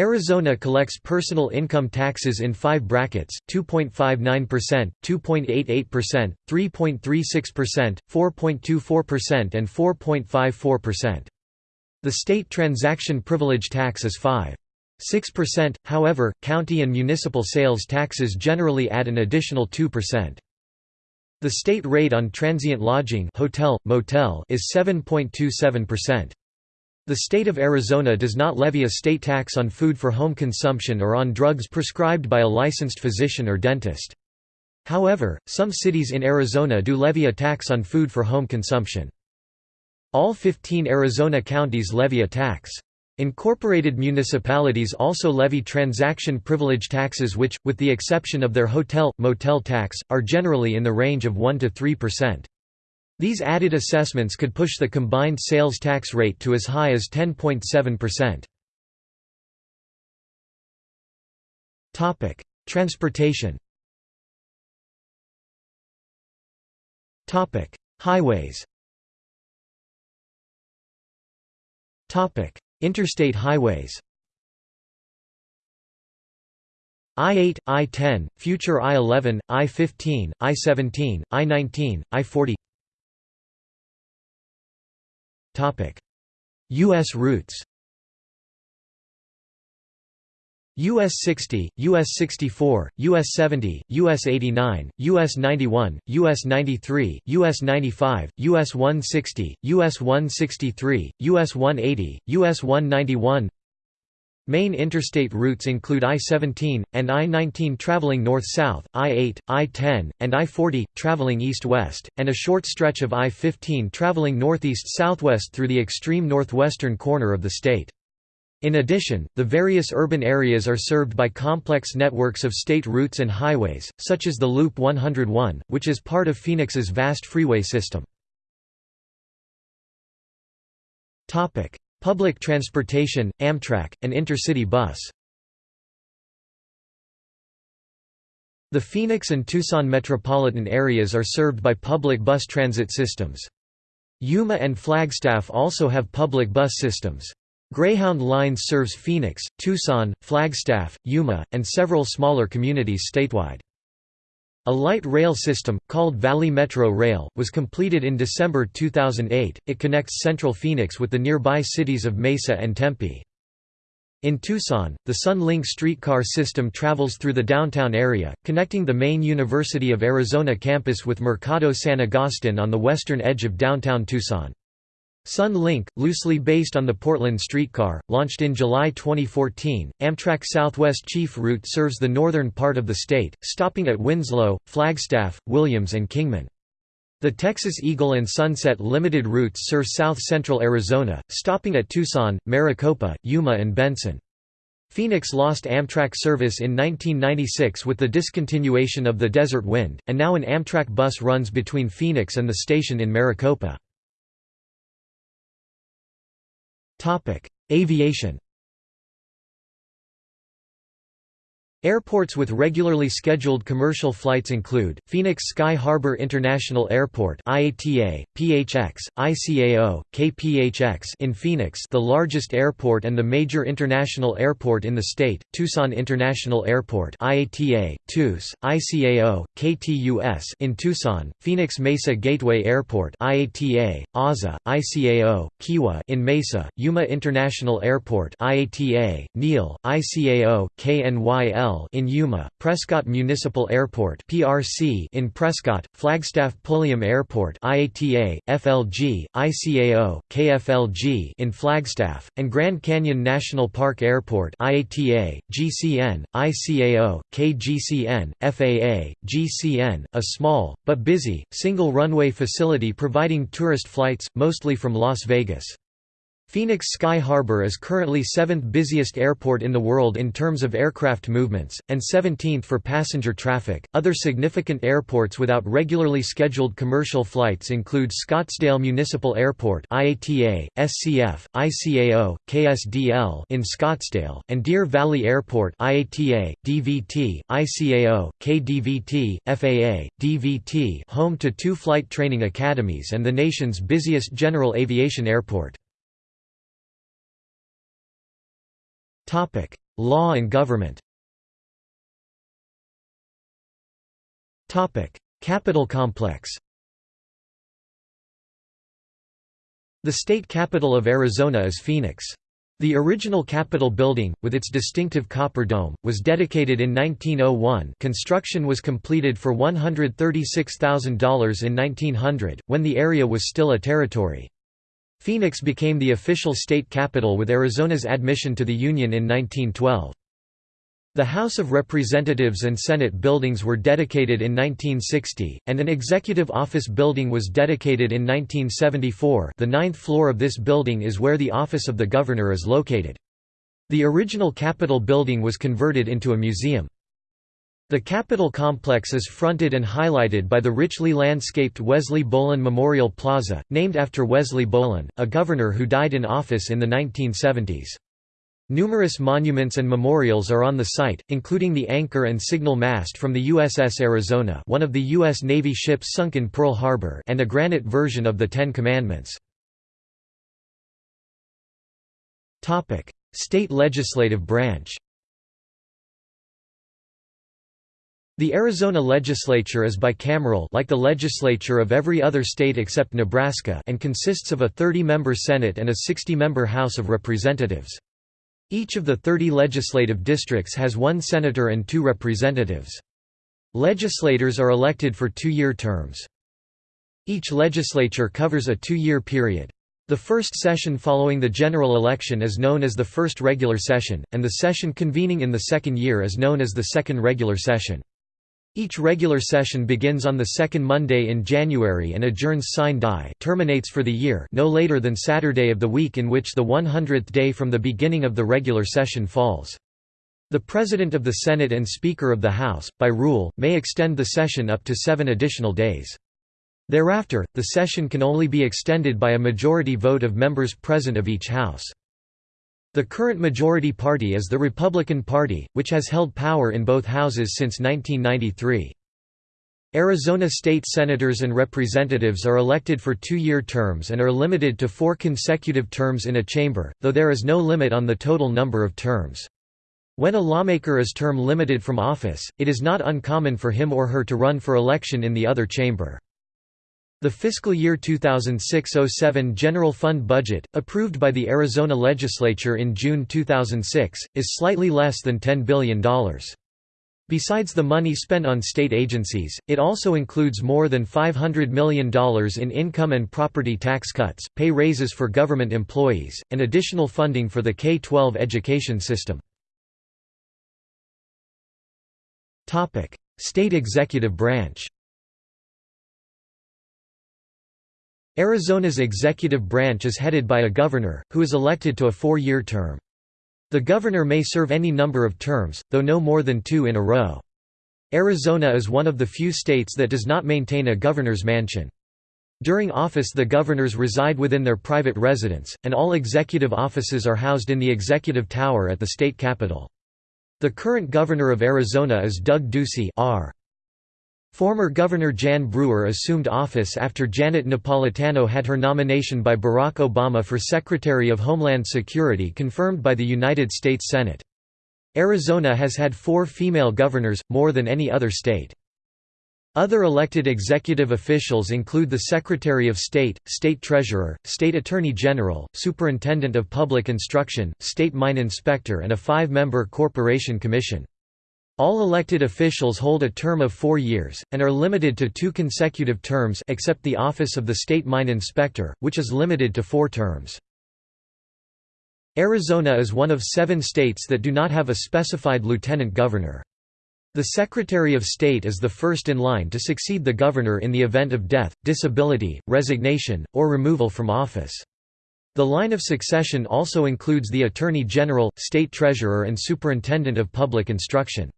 Arizona collects personal income taxes in five brackets, 2.59%, 2.88%, 3.36%, 4.24% and 4.54%. The state transaction privilege tax is 5.6%, however, county and municipal sales taxes generally add an additional 2%. The state rate on transient lodging hotel, motel is 7.27%. The state of Arizona does not levy a state tax on food for home consumption or on drugs prescribed by a licensed physician or dentist. However, some cities in Arizona do levy a tax on food for home consumption. All 15 Arizona counties levy a tax. Incorporated municipalities also levy transaction privilege taxes which, with the exception of their hotel, motel tax, are generally in the range of 1 to 3%. These added assessments could push the combined sales tax rate to as high as 10.7%. Topic: Transportation. Topic: Highways. Topic: Interstate highways. I-8, I-10, future I-11, I-15, I-17, I-19, I-40 U.S. routes US 60, US 64, US 70, US 89, US 91, US 93, US 95, US 160, US 163, US 180, US 191 Main interstate routes include I-17, and I-19 traveling north-south, I-8, I-10, and I-40, traveling east-west, and a short stretch of I-15 traveling northeast-southwest through the extreme northwestern corner of the state. In addition, the various urban areas are served by complex networks of state routes and highways, such as the Loop 101, which is part of Phoenix's vast freeway system. Public transportation, Amtrak, and intercity bus. The Phoenix and Tucson metropolitan areas are served by public bus transit systems. Yuma and Flagstaff also have public bus systems. Greyhound Lines serves Phoenix, Tucson, Flagstaff, Yuma, and several smaller communities statewide. A light rail system, called Valley Metro Rail, was completed in December 2008. It connects central Phoenix with the nearby cities of Mesa and Tempe. In Tucson, the Sun Link streetcar system travels through the downtown area, connecting the main University of Arizona campus with Mercado San Agustin on the western edge of downtown Tucson. Sun Link, loosely based on the Portland streetcar, launched in July 2014. Amtrak Southwest Chief Route serves the northern part of the state, stopping at Winslow, Flagstaff, Williams, and Kingman. The Texas Eagle and Sunset Limited routes serve south-central Arizona, stopping at Tucson, Maricopa, Yuma and Benson. Phoenix lost Amtrak service in 1996 with the discontinuation of the Desert Wind, and now an Amtrak bus runs between Phoenix and the station in Maricopa. Topic: Aviation. Airports with regularly scheduled commercial flights include, Phoenix Sky Harbor International Airport IATA, PHX, ICAO, KPHX in Phoenix the largest airport and the major international airport in the state, Tucson International Airport IATA, TUS, ICAO, KTUS in Tucson, Phoenix Mesa Gateway Airport IATA, AZA, ICAO, Kiwa in Mesa, Yuma International Airport IATA, NEAL, ICAO, KNYL in Yuma, Prescott Municipal Airport (PRC) in Prescott, Flagstaff Pulliam Airport (IATA), FLG, ICAO, KFLG in Flagstaff, and Grand Canyon National Park Airport (IATA), GCN, ICAO, KGCN, FAA, GCN, a small but busy single runway facility providing tourist flights mostly from Las Vegas. Phoenix Sky Harbor is currently 7th busiest airport in the world in terms of aircraft movements, and 17th for passenger traffic. Other significant airports without regularly scheduled commercial flights include Scottsdale Municipal Airport (IATA), SCF, ICAO, KSDL in Scottsdale, and Deer Valley Airport (IATA, DVT, ICAO, KDVT, FAA, DVT), home to two flight training academies and the nation's busiest general aviation airport. Law and government. Topic: Capital complex. The state capital of Arizona is Phoenix. The original Capitol building, with its distinctive copper dome, was dedicated in 1901 construction was completed for $136,000 in 1900, when the area was still a territory. Phoenix became the official state capital with Arizona's admission to the Union in 1912. The House of Representatives and Senate buildings were dedicated in 1960, and an executive office building was dedicated in 1974 the ninth floor of this building is where the office of the governor is located. The original Capitol building was converted into a museum. The Capitol complex is fronted and highlighted by the richly landscaped Wesley Bolin Memorial Plaza, named after Wesley Bolin, a governor who died in office in the 1970s. Numerous monuments and memorials are on the site, including the anchor and signal mast from the USS Arizona one of the U.S. Navy ships sunk in Pearl Harbor and a granite version of the Ten Commandments. State legislative branch The Arizona legislature is bicameral like the legislature of every other state except Nebraska and consists of a 30-member Senate and a 60-member House of Representatives. Each of the 30 legislative districts has one senator and two representatives. Legislators are elected for two-year terms. Each legislature covers a two-year period. The first session following the general election is known as the first regular session, and the session convening in the second year is known as the second regular session. Each regular session begins on the second Monday in January and adjourns sine die terminates for the year no later than Saturday of the week in which the 100th day from the beginning of the regular session falls. The President of the Senate and Speaker of the House, by rule, may extend the session up to seven additional days. Thereafter, the session can only be extended by a majority vote of members present of each House. The current majority party is the Republican Party, which has held power in both houses since 1993. Arizona state senators and representatives are elected for two-year terms and are limited to four consecutive terms in a chamber, though there is no limit on the total number of terms. When a lawmaker is term limited from office, it is not uncommon for him or her to run for election in the other chamber. The fiscal year 2006–07 general fund budget, approved by the Arizona legislature in June 2006, is slightly less than $10 billion. Besides the money spent on state agencies, it also includes more than $500 million in income and property tax cuts, pay raises for government employees, and additional funding for the K-12 education system. State executive branch Arizona's executive branch is headed by a governor, who is elected to a four-year term. The governor may serve any number of terms, though no more than two in a row. Arizona is one of the few states that does not maintain a governor's mansion. During office the governors reside within their private residence, and all executive offices are housed in the executive tower at the state capitol. The current governor of Arizona is Doug Ducey R. Former Governor Jan Brewer assumed office after Janet Napolitano had her nomination by Barack Obama for Secretary of Homeland Security confirmed by the United States Senate. Arizona has had four female governors, more than any other state. Other elected executive officials include the Secretary of State, State Treasurer, State Attorney General, Superintendent of Public Instruction, State Mine Inspector and a five-member Corporation Commission. All elected officials hold a term of four years, and are limited to two consecutive terms except the office of the State Mine Inspector, which is limited to four terms. Arizona is one of seven states that do not have a specified lieutenant governor. The Secretary of State is the first in line to succeed the governor in the event of death, disability, resignation, or removal from office. The line of succession also includes the Attorney General, State Treasurer and Superintendent of Public Instruction.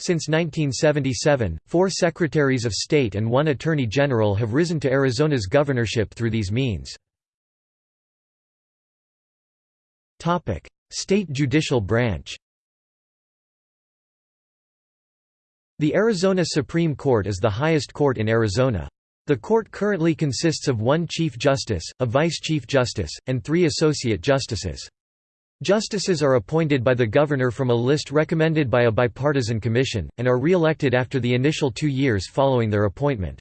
Since 1977, four Secretaries of State and one Attorney General have risen to Arizona's governorship through these means. State judicial branch The Arizona Supreme Court is the highest court in Arizona. The court currently consists of one Chief Justice, a Vice Chief Justice, and three Associate Justices. Justices are appointed by the governor from a list recommended by a bipartisan commission, and are re-elected after the initial two years following their appointment.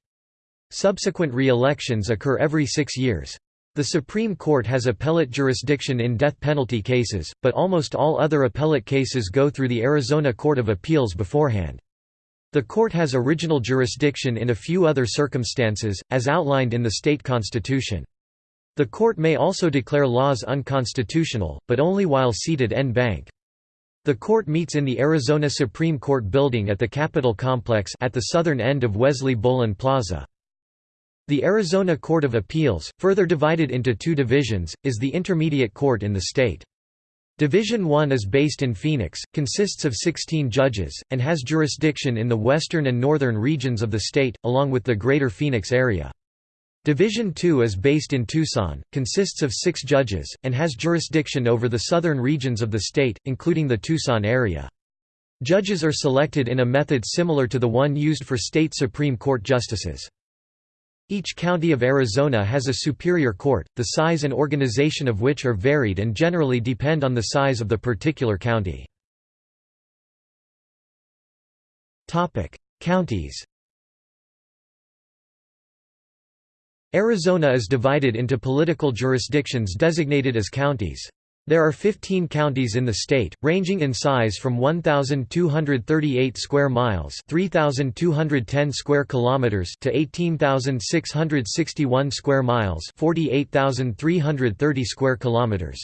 Subsequent re-elections occur every six years. The Supreme Court has appellate jurisdiction in death penalty cases, but almost all other appellate cases go through the Arizona Court of Appeals beforehand. The court has original jurisdiction in a few other circumstances, as outlined in the state constitution. The court may also declare laws unconstitutional, but only while seated en banc. The court meets in the Arizona Supreme Court building at the Capitol Complex at the southern end of Wesley Bolin Plaza. The Arizona Court of Appeals, further divided into two divisions, is the intermediate court in the state. Division 1 is based in Phoenix, consists of 16 judges, and has jurisdiction in the western and northern regions of the state, along with the greater Phoenix area. Division 2 is based in Tucson, consists of six judges, and has jurisdiction over the southern regions of the state, including the Tucson area. Judges are selected in a method similar to the one used for state Supreme Court justices. Each county of Arizona has a superior court, the size and organization of which are varied and generally depend on the size of the particular county. Counties Arizona is divided into political jurisdictions designated as counties. There are 15 counties in the state, ranging in size from 1238 square miles, 3210 square kilometers to 18661 square miles, 48330 square kilometers.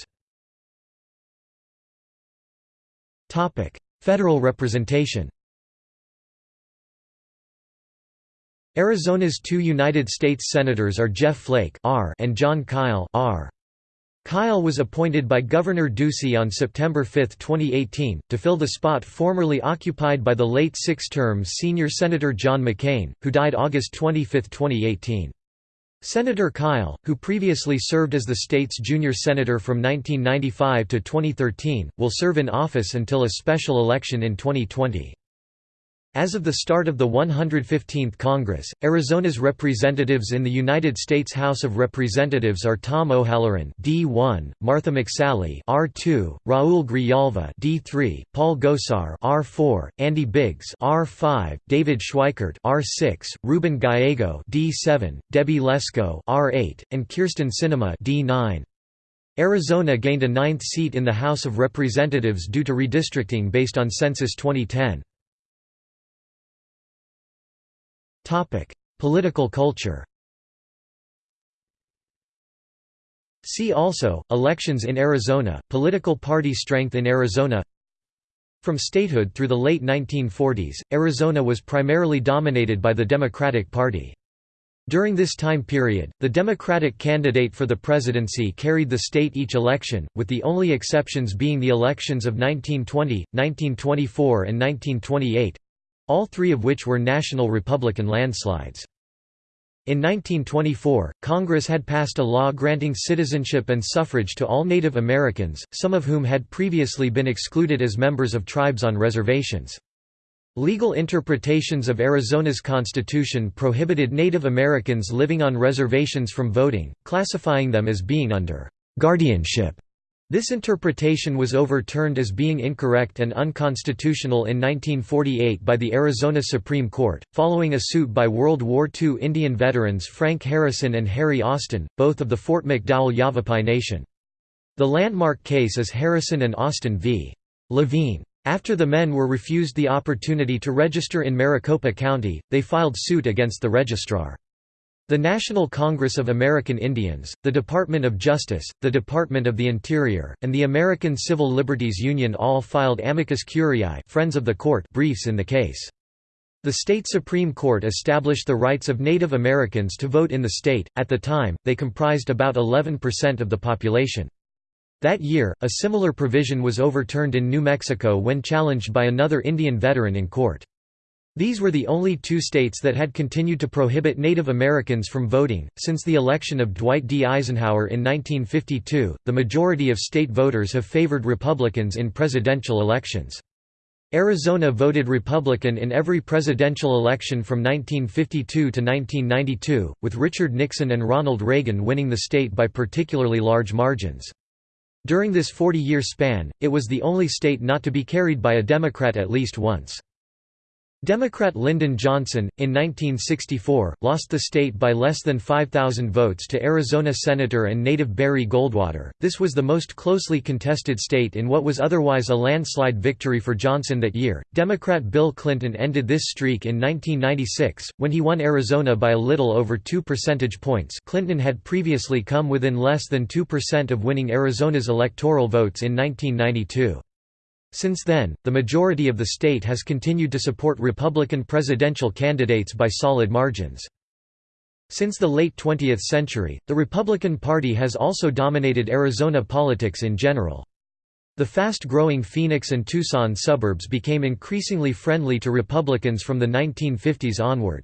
Topic: Federal representation. Arizona's two United States senators are Jeff Flake R and Jon Kyl R. Kyl was appointed by Governor Ducey on September 5, 2018, to fill the spot formerly occupied by the late six-term senior Senator John McCain, who died August 25, 2018. Senator Kyl, who previously served as the state's junior senator from 1995 to 2013, will serve in office until a special election in 2020. As of the start of the 115th Congress, Arizona's representatives in the United States House of Representatives are Tom O'Halleran D1, Martha McSally R2, Raul Grijalva D3, Paul Gosar R4, Andy Biggs R5, David Schweikert R6, Ruben Gallego D7, Debbie Lesko R8, and Kyrsten Sinema D9. Arizona gained a ninth seat in the House of Representatives due to redistricting based on Census 2010. Topic: Political culture. See also, Elections in Arizona, Political party strength in Arizona From statehood through the late 1940s, Arizona was primarily dominated by the Democratic Party. During this time period, the Democratic candidate for the presidency carried the state each election, with the only exceptions being the elections of 1920, 1924 and 1928, all three of which were national Republican landslides. In 1924, Congress had passed a law granting citizenship and suffrage to all Native Americans, some of whom had previously been excluded as members of tribes on reservations. Legal interpretations of Arizona's constitution prohibited Native Americans living on reservations from voting, classifying them as being under guardianship this interpretation was overturned as being incorrect and unconstitutional in 1948 by the Arizona Supreme Court, following a suit by World War II Indian veterans Frank Harrison and Harry Austin, both of the Fort McDowell Yavapai Nation. The landmark case is Harrison and Austin v. Laveen. After the men were refused the opportunity to register in Maricopa County, they filed suit against the registrar. The National Congress of American Indians, the Department of Justice, the Department of the Interior, and the American Civil Liberties Union all filed amicus curiae friends of the court briefs in the case. The state Supreme Court established the rights of Native Americans to vote in the state, at the time, they comprised about 11% of the population. That year, a similar provision was overturned in New Mexico when challenged by another Indian veteran in court. These were the only two states that had continued to prohibit Native Americans from voting. Since the election of Dwight D. Eisenhower in 1952, the majority of state voters have favored Republicans in presidential elections. Arizona voted Republican in every presidential election from 1952 to 1992, with Richard Nixon and Ronald Reagan winning the state by particularly large margins. During this 40-year span, it was the only state not to be carried by a Democrat at least once. Democrat Lyndon Johnson, in 1964, lost the state by less than 5,000 votes to Arizona Senator and native Barry Goldwater. This was the most closely contested state in what was otherwise a landslide victory for Johnson that year. Democrat Bill Clinton ended this streak in 1996, when he won Arizona by a little over 2 percentage points. Clinton had previously come within less than 2% of winning Arizona's electoral votes in 1992. Since then, the majority of the state has continued to support Republican presidential candidates by solid margins. Since the late 20th century, the Republican Party has also dominated Arizona politics in general. The fast-growing Phoenix and Tucson suburbs became increasingly friendly to Republicans from the 1950s onward.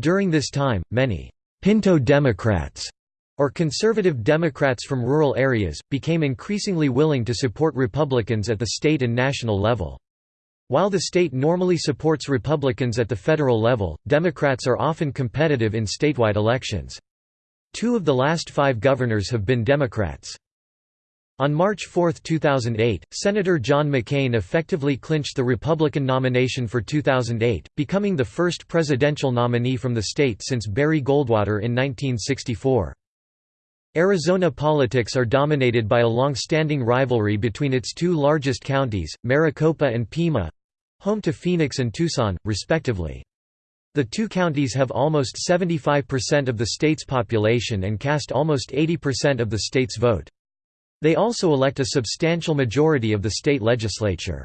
During this time, many «Pinto Democrats» or conservative Democrats from rural areas, became increasingly willing to support Republicans at the state and national level. While the state normally supports Republicans at the federal level, Democrats are often competitive in statewide elections. Two of the last five governors have been Democrats. On March 4, 2008, Senator John McCain effectively clinched the Republican nomination for 2008, becoming the first presidential nominee from the state since Barry Goldwater in 1964. Arizona politics are dominated by a long-standing rivalry between its two largest counties, Maricopa and Pima—home to Phoenix and Tucson, respectively. The two counties have almost 75% of the state's population and cast almost 80% of the state's vote. They also elect a substantial majority of the state legislature.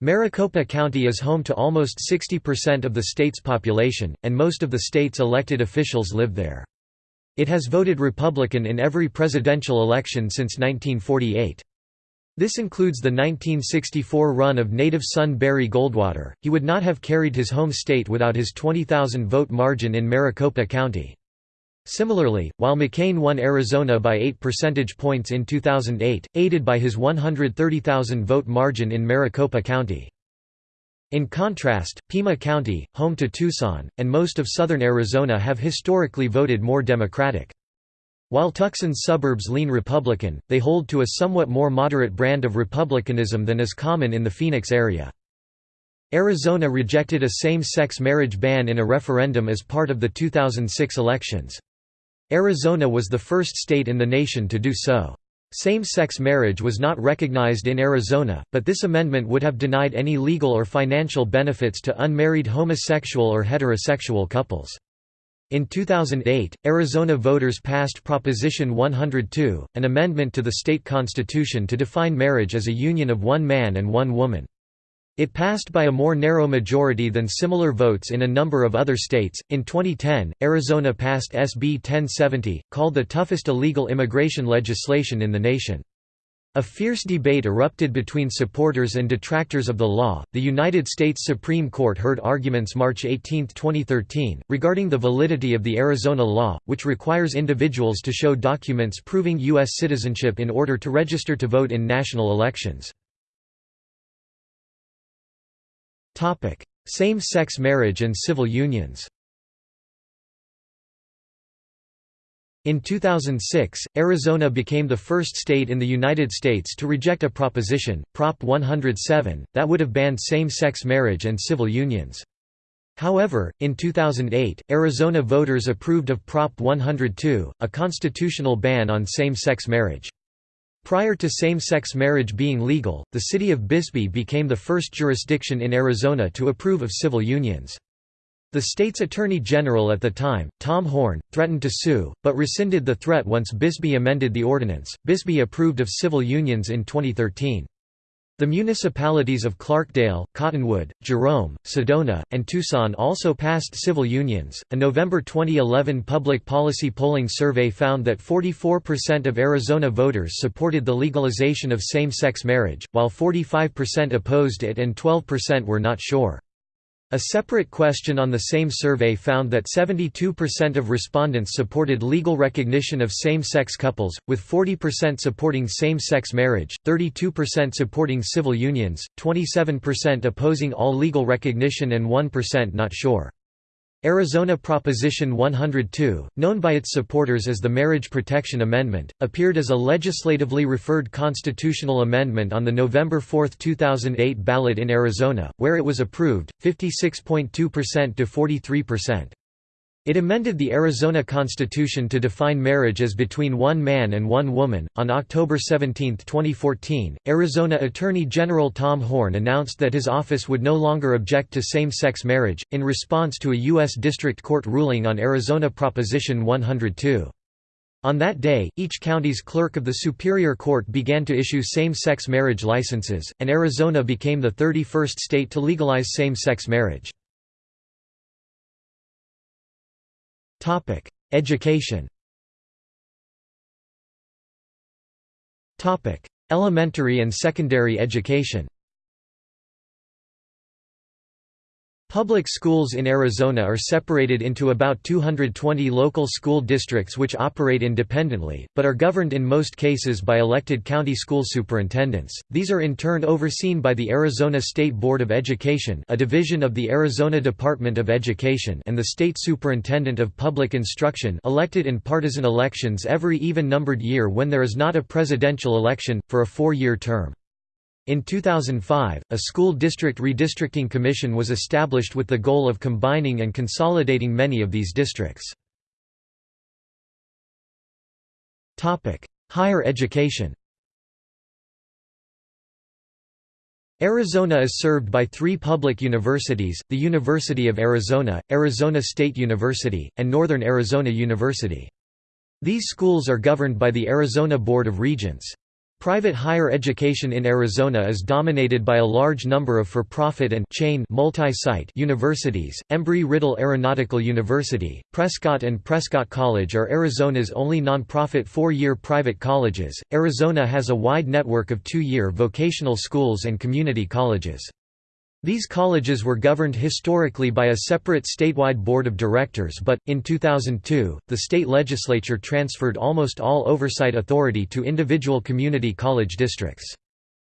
Maricopa County is home to almost 60% of the state's population, and most of the state's elected officials live there. It has voted Republican in every presidential election since 1948. This includes the 1964 run of native son Barry Goldwater. He would not have carried his home state without his 20,000 vote margin in Maricopa County. Similarly, while McCain won Arizona by 8 percentage points in 2008, aided by his 130,000 vote margin in Maricopa County. In contrast, Pima County, home to Tucson, and most of southern Arizona have historically voted more Democratic. While Tucson's suburbs lean Republican, they hold to a somewhat more moderate brand of Republicanism than is common in the Phoenix area. Arizona rejected a same-sex marriage ban in a referendum as part of the 2006 elections. Arizona was the first state in the nation to do so. Same-sex marriage was not recognized in Arizona, but this amendment would have denied any legal or financial benefits to unmarried homosexual or heterosexual couples. In 2008, Arizona voters passed Proposition 102, an amendment to the state constitution to define marriage as a union of one man and one woman. It passed by a more narrow majority than similar votes in a number of other states. In 2010, Arizona passed SB 1070, called the toughest illegal immigration legislation in the nation. A fierce debate erupted between supporters and detractors of the law. The United States Supreme Court heard arguments March 18, 2013, regarding the validity of the Arizona law, which requires individuals to show documents proving U.S. citizenship in order to register to vote in national elections. Same-sex marriage and civil unions In 2006, Arizona became the first state in the United States to reject a proposition, Prop 107, that would have banned same-sex marriage and civil unions. However, in 2008, Arizona voters approved of Prop 102, a constitutional ban on same-sex marriage. Prior to same-sex marriage being legal, the city of Bisbee became the first jurisdiction in Arizona to approve of civil unions. The state's attorney general at the time, Tom Horne, threatened to sue, but rescinded the threat once Bisbee amended the ordinance. Bisbee approved of civil unions in 2013. The municipalities of Clarkdale, Cottonwood, Jerome, Sedona, and Tucson also passed civil unions. A November 2011 public policy polling survey found that 44% of Arizona voters supported the legalization of same sex marriage, while 45% opposed it and 12% were not sure. A separate question on the same survey found that 72% of respondents supported legal recognition of same-sex couples, with 40% supporting same-sex marriage, 32% supporting civil unions, 27% opposing all legal recognition and 1% not sure. Arizona Proposition 102, known by its supporters as the Marriage Protection Amendment, appeared as a legislatively referred constitutional amendment on the November 4, 2008 ballot in Arizona, where it was approved, 56.2% to 43%. It amended the Arizona Constitution to define marriage as between one man and one woman. On October 17, 2014, Arizona Attorney General Tom Horne announced that his office would no longer object to same sex marriage, in response to a U.S. District Court ruling on Arizona Proposition 102. On that day, each county's clerk of the Superior Court began to issue same-sex marriage licenses, and Arizona became the 31st state to legalize same-sex marriage. Topic: Education. Topic: Elementary and secondary education. Public schools in Arizona are separated into about 220 local school districts which operate independently, but are governed in most cases by elected county school superintendents. These are in turn overseen by the Arizona State Board of Education, a division of the Arizona Department of Education, and the State Superintendent of Public Instruction, elected in partisan elections every even-numbered year when there is not a presidential election for a 4-year term. In 2005, a school district redistricting commission was established with the goal of combining and consolidating many of these districts. Higher education Arizona is served by three public universities, the University of Arizona, Arizona State University, and Northern Arizona University. These schools are governed by the Arizona Board of Regents. Private higher education in Arizona is dominated by a large number of for-profit and chain multi-site universities. Embry-Riddle Aeronautical University, Prescott and Prescott College are Arizona's only nonprofit four-year private colleges. Arizona has a wide network of two-year vocational schools and community colleges. These colleges were governed historically by a separate statewide board of directors but, in 2002, the state legislature transferred almost all oversight authority to individual community college districts.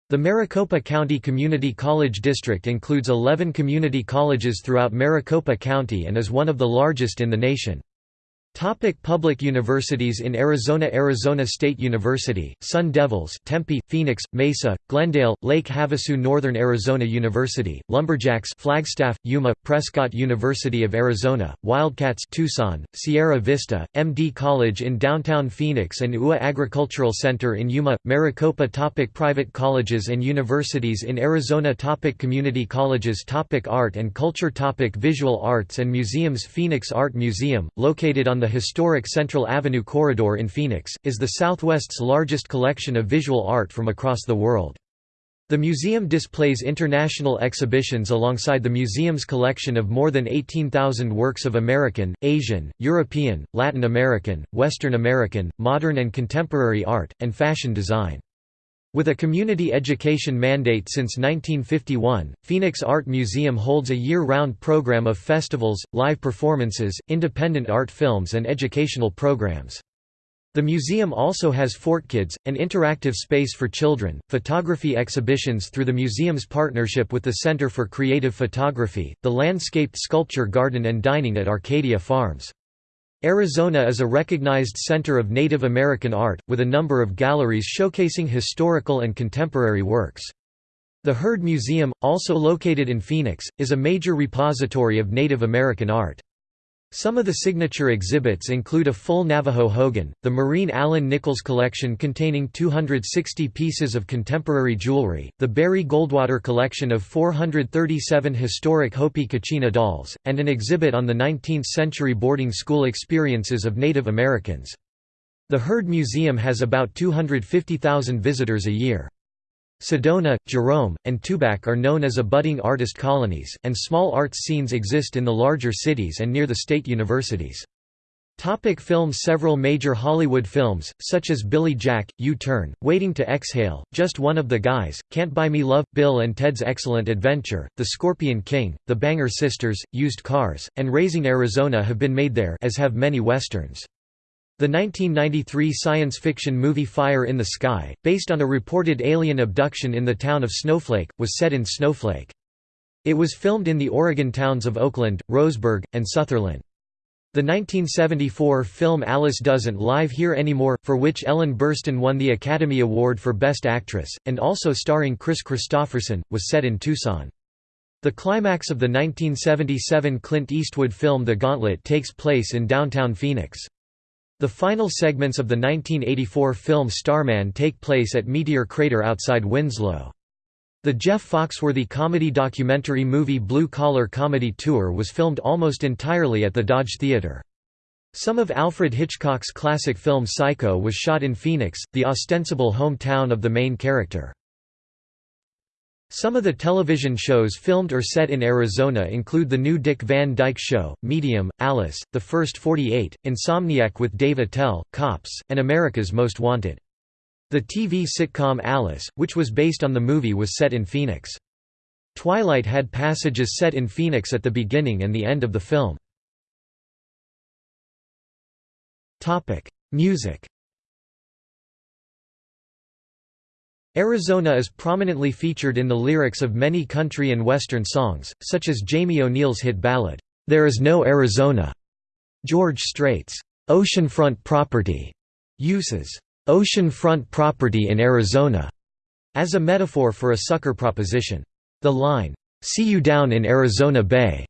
The Maricopa County Community College District includes 11 community colleges throughout Maricopa County and is one of the largest in the nation. Topic public universities in Arizona Arizona State University, Sun Devils Tempe, Phoenix, Mesa, Glendale, Lake Havasu Northern Arizona University, Lumberjacks Flagstaff, Yuma, Prescott University of Arizona, Wildcats Tucson, Sierra Vista, MD College in downtown Phoenix and UA Agricultural Center in Yuma, Maricopa topic Private colleges and universities in Arizona topic Community colleges topic Art and culture topic Visual arts and museums Phoenix Art Museum, located on the historic Central Avenue Corridor in Phoenix, is the Southwest's largest collection of visual art from across the world. The museum displays international exhibitions alongside the museum's collection of more than 18,000 works of American, Asian, European, Latin American, Western American, modern and contemporary art, and fashion design. With a community education mandate since 1951, Phoenix Art Museum holds a year-round program of festivals, live performances, independent art films and educational programs. The museum also has FortKids, an interactive space for children, photography exhibitions through the museum's partnership with the Center for Creative Photography, the landscaped sculpture garden and dining at Arcadia Farms. Arizona is a recognized center of Native American art, with a number of galleries showcasing historical and contemporary works. The Heard Museum, also located in Phoenix, is a major repository of Native American art. Some of the signature exhibits include a full Navajo Hogan, the Mareen Allen Nichols collection containing 260 pieces of contemporary jewelry, the Barry Goldwater collection of 437 historic Hopi Kachina dolls, and an exhibit on the 19th-century boarding school experiences of Native Americans. The Heard Museum has about 250,000 visitors a year. Sedona, Jerome, and Tubac are known as abutting artist colonies, and small arts scenes exist in the larger cities and near the state universities. Topic films Several major Hollywood films, such as Billy Jack, U-Turn, Waiting to Exhale, Just One of the Guys, Can't Buy Me Love, Bill and Ted's Excellent Adventure, The Scorpion King, The Banger Sisters, Used Cars, and Raising Arizona have been made there as have many westerns. The 1993 science fiction movie Fire in the Sky, based on a reported alien abduction in the town of Snowflake, was set in Snowflake. It was filmed in the Oregon towns of Oakland, Roseburg, and Sutherlin. The 1974 film Alice Doesn't Live Here Anymore, for which Ellen Burstyn won the Academy Award for Best Actress, and also starring Kris Kristofferson, was set in Tucson. The climax of the 1977 Clint Eastwood film The Gauntlet takes place in downtown Phoenix. The final segments of the 1984 film Starman take place at Meteor Crater outside Winslow. The Jeff Foxworthy comedy documentary movie Blue Collar Comedy Tour was filmed almost entirely at the Dodge Theater. Some of Alfred Hitchcock's classic film Psycho was shot in Phoenix, the ostensible hometown of the main character. Some of the television shows filmed or set in Arizona include The New Dick Van Dyke Show, Medium, Alice, The First 48, Insomniac with Dave Attell, Cops, and America's Most Wanted. The TV sitcom Alice, which was based on the movie was set in Phoenix. Twilight had passages set in Phoenix at the beginning and the end of the film. Music Arizona is prominently featured in the lyrics of many country and western songs, such as Jamie O'Neal's hit ballad, "'There Is No Arizona'". George Strait's "'Oceanfront Property' uses "'oceanfront property in Arizona' as a metaphor for a sucker proposition. The line, "'See you down in Arizona Bay'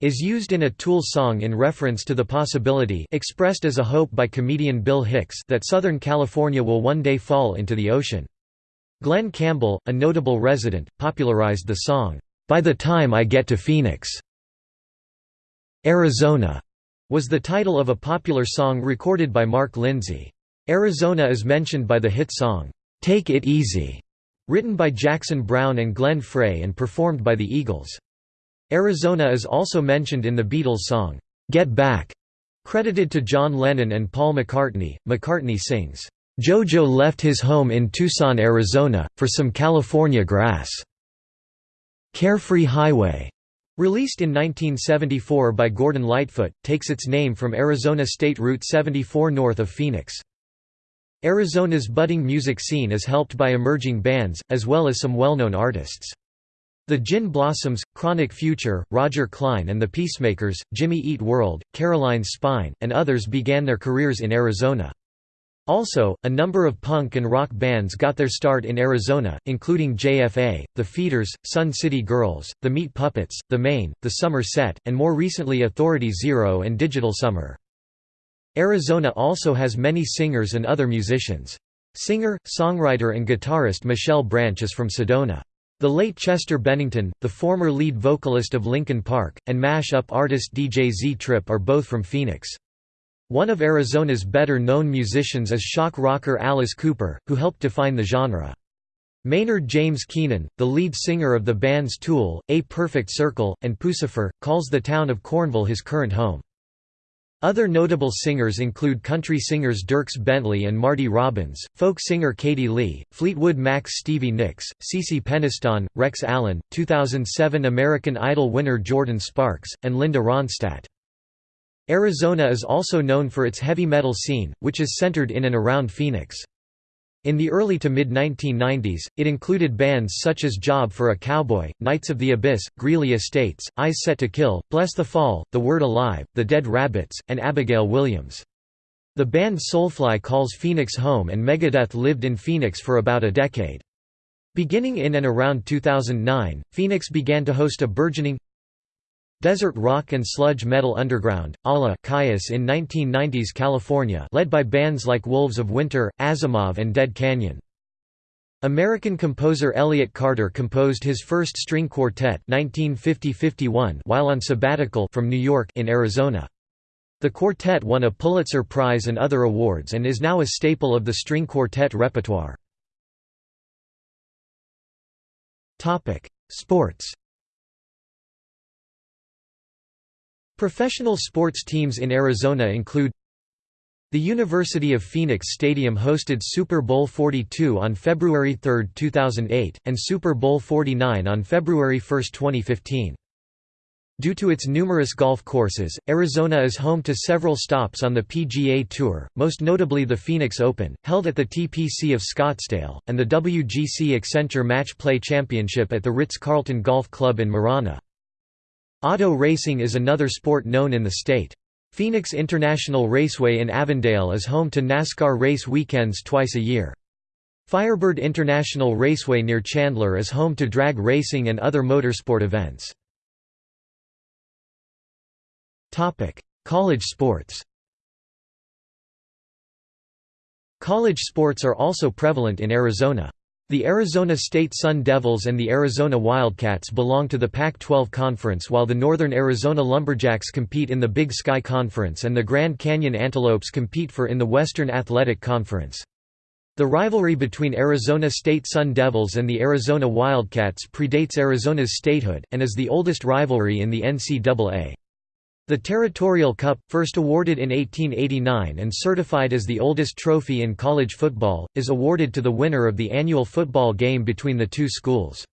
is used in a Tool song in reference to the possibility expressed as a hope by comedian Bill Hicks that Southern California will one day fall into the ocean. Glen Campbell, a notable resident, popularized the song, "'By the Time I Get to Phoenix'". Arizona was the title of a popular song recorded by Mark Lindsay. Arizona is mentioned by the hit song, "'Take It Easy' written by Jackson Browne and Glenn Frey and performed by the Eagles. Arizona is also mentioned in the Beatles song, "'Get Back' credited to John Lennon and Paul McCartney. McCartney sings, Jojo left his home in Tucson, Arizona, for some California grass. Carefree Highway, released in 1974 by Gordon Lightfoot, takes its name from Arizona State Route 74 north of Phoenix. Arizona's budding music scene is helped by emerging bands, as well as some well-known artists. The Gin Blossoms, Chronic Future, Roger Clyne and the Peacemakers, Jimmy Eat World, Caroline Spine, and others began their careers in Arizona. Also, a number of punk and rock bands got their start in Arizona, including JFA, The Feederz, Sun City Girls, The Meat Puppets, The Maine, The Summer Set, and more recently Authority Zero and Digital Summer. Arizona also has many singers and other musicians. Singer, songwriter and guitarist Michelle Branch is from Sedona. The late Chester Bennington, the former lead vocalist of Linkin Park, and mash-up artist DJ Z-Trip are both from Phoenix. One of Arizona's better-known musicians is shock rocker Alice Cooper, who helped define the genre. Maynard James Keenan, the lead singer of the bands Tool, A Perfect Circle, and Puscifer, calls the town of Cornville his current home. Other notable singers include country singers Dierks Bentley and Marty Robbins, folk singer Katie Lee, Fleetwood Mac's Stevie Nicks, CeCe Peniston, Rex Allen, 2007 American Idol winner Jordin Sparks, and Linda Ronstadt. Arizona is also known for its heavy metal scene, which is centered in and around Phoenix. In the early to mid-1990s, it included bands such as Job for a Cowboy, Knights of the Abyss, Greeley Estates, Eyes Set to Kill, Bless the Fall, The Word Alive, The Dead Rabbits, and Abigail Williams. The band Soulfly calls Phoenix home and Megadeth lived in Phoenix for about a decade. Beginning in and around 2009, Phoenix began to host a burgeoning Desert rock and sludge metal underground, a la Kyuss in 1990s California led by bands like Wolves of Winter, Asimov and Dead Canyon. American composer Elliott Carter composed his first string quartet 1950 while on sabbatical from New York in Arizona. The quartet won a Pulitzer Prize and other awards and is now a staple of the string quartet repertoire. Sports Professional sports teams in Arizona include the University of Phoenix Stadium hosted Super Bowl 42 on February 3, 2008, and Super Bowl 49 on February 1, 2015. Due to its numerous golf courses, Arizona is home to several stops on the PGA Tour, most notably the Phoenix Open, held at the TPC of Scottsdale, and the WGC Accenture Match Play Championship at the Ritz-Carlton Golf Club in Marana. Auto racing is another sport known in the state. Phoenix International Raceway in Avondale is home to NASCAR race weekends twice a year. Firebird International Raceway near Chandler is home to drag racing and other motorsport events. College sports College sports are also prevalent in Arizona. The Arizona State Sun Devils and the Arizona Wildcats belong to the Pac-12 Conference while the Northern Arizona Lumberjacks compete in the Big Sky Conference and the Grand Canyon Antelopes compete for in the Western Athletic Conference. The rivalry between Arizona State Sun Devils and the Arizona Wildcats predates Arizona's statehood, and is the oldest rivalry in the NCAA. The Territorial Cup, first awarded in 1889 and certified as the oldest trophy in college football, is awarded to the winner of the annual football game between the two schools.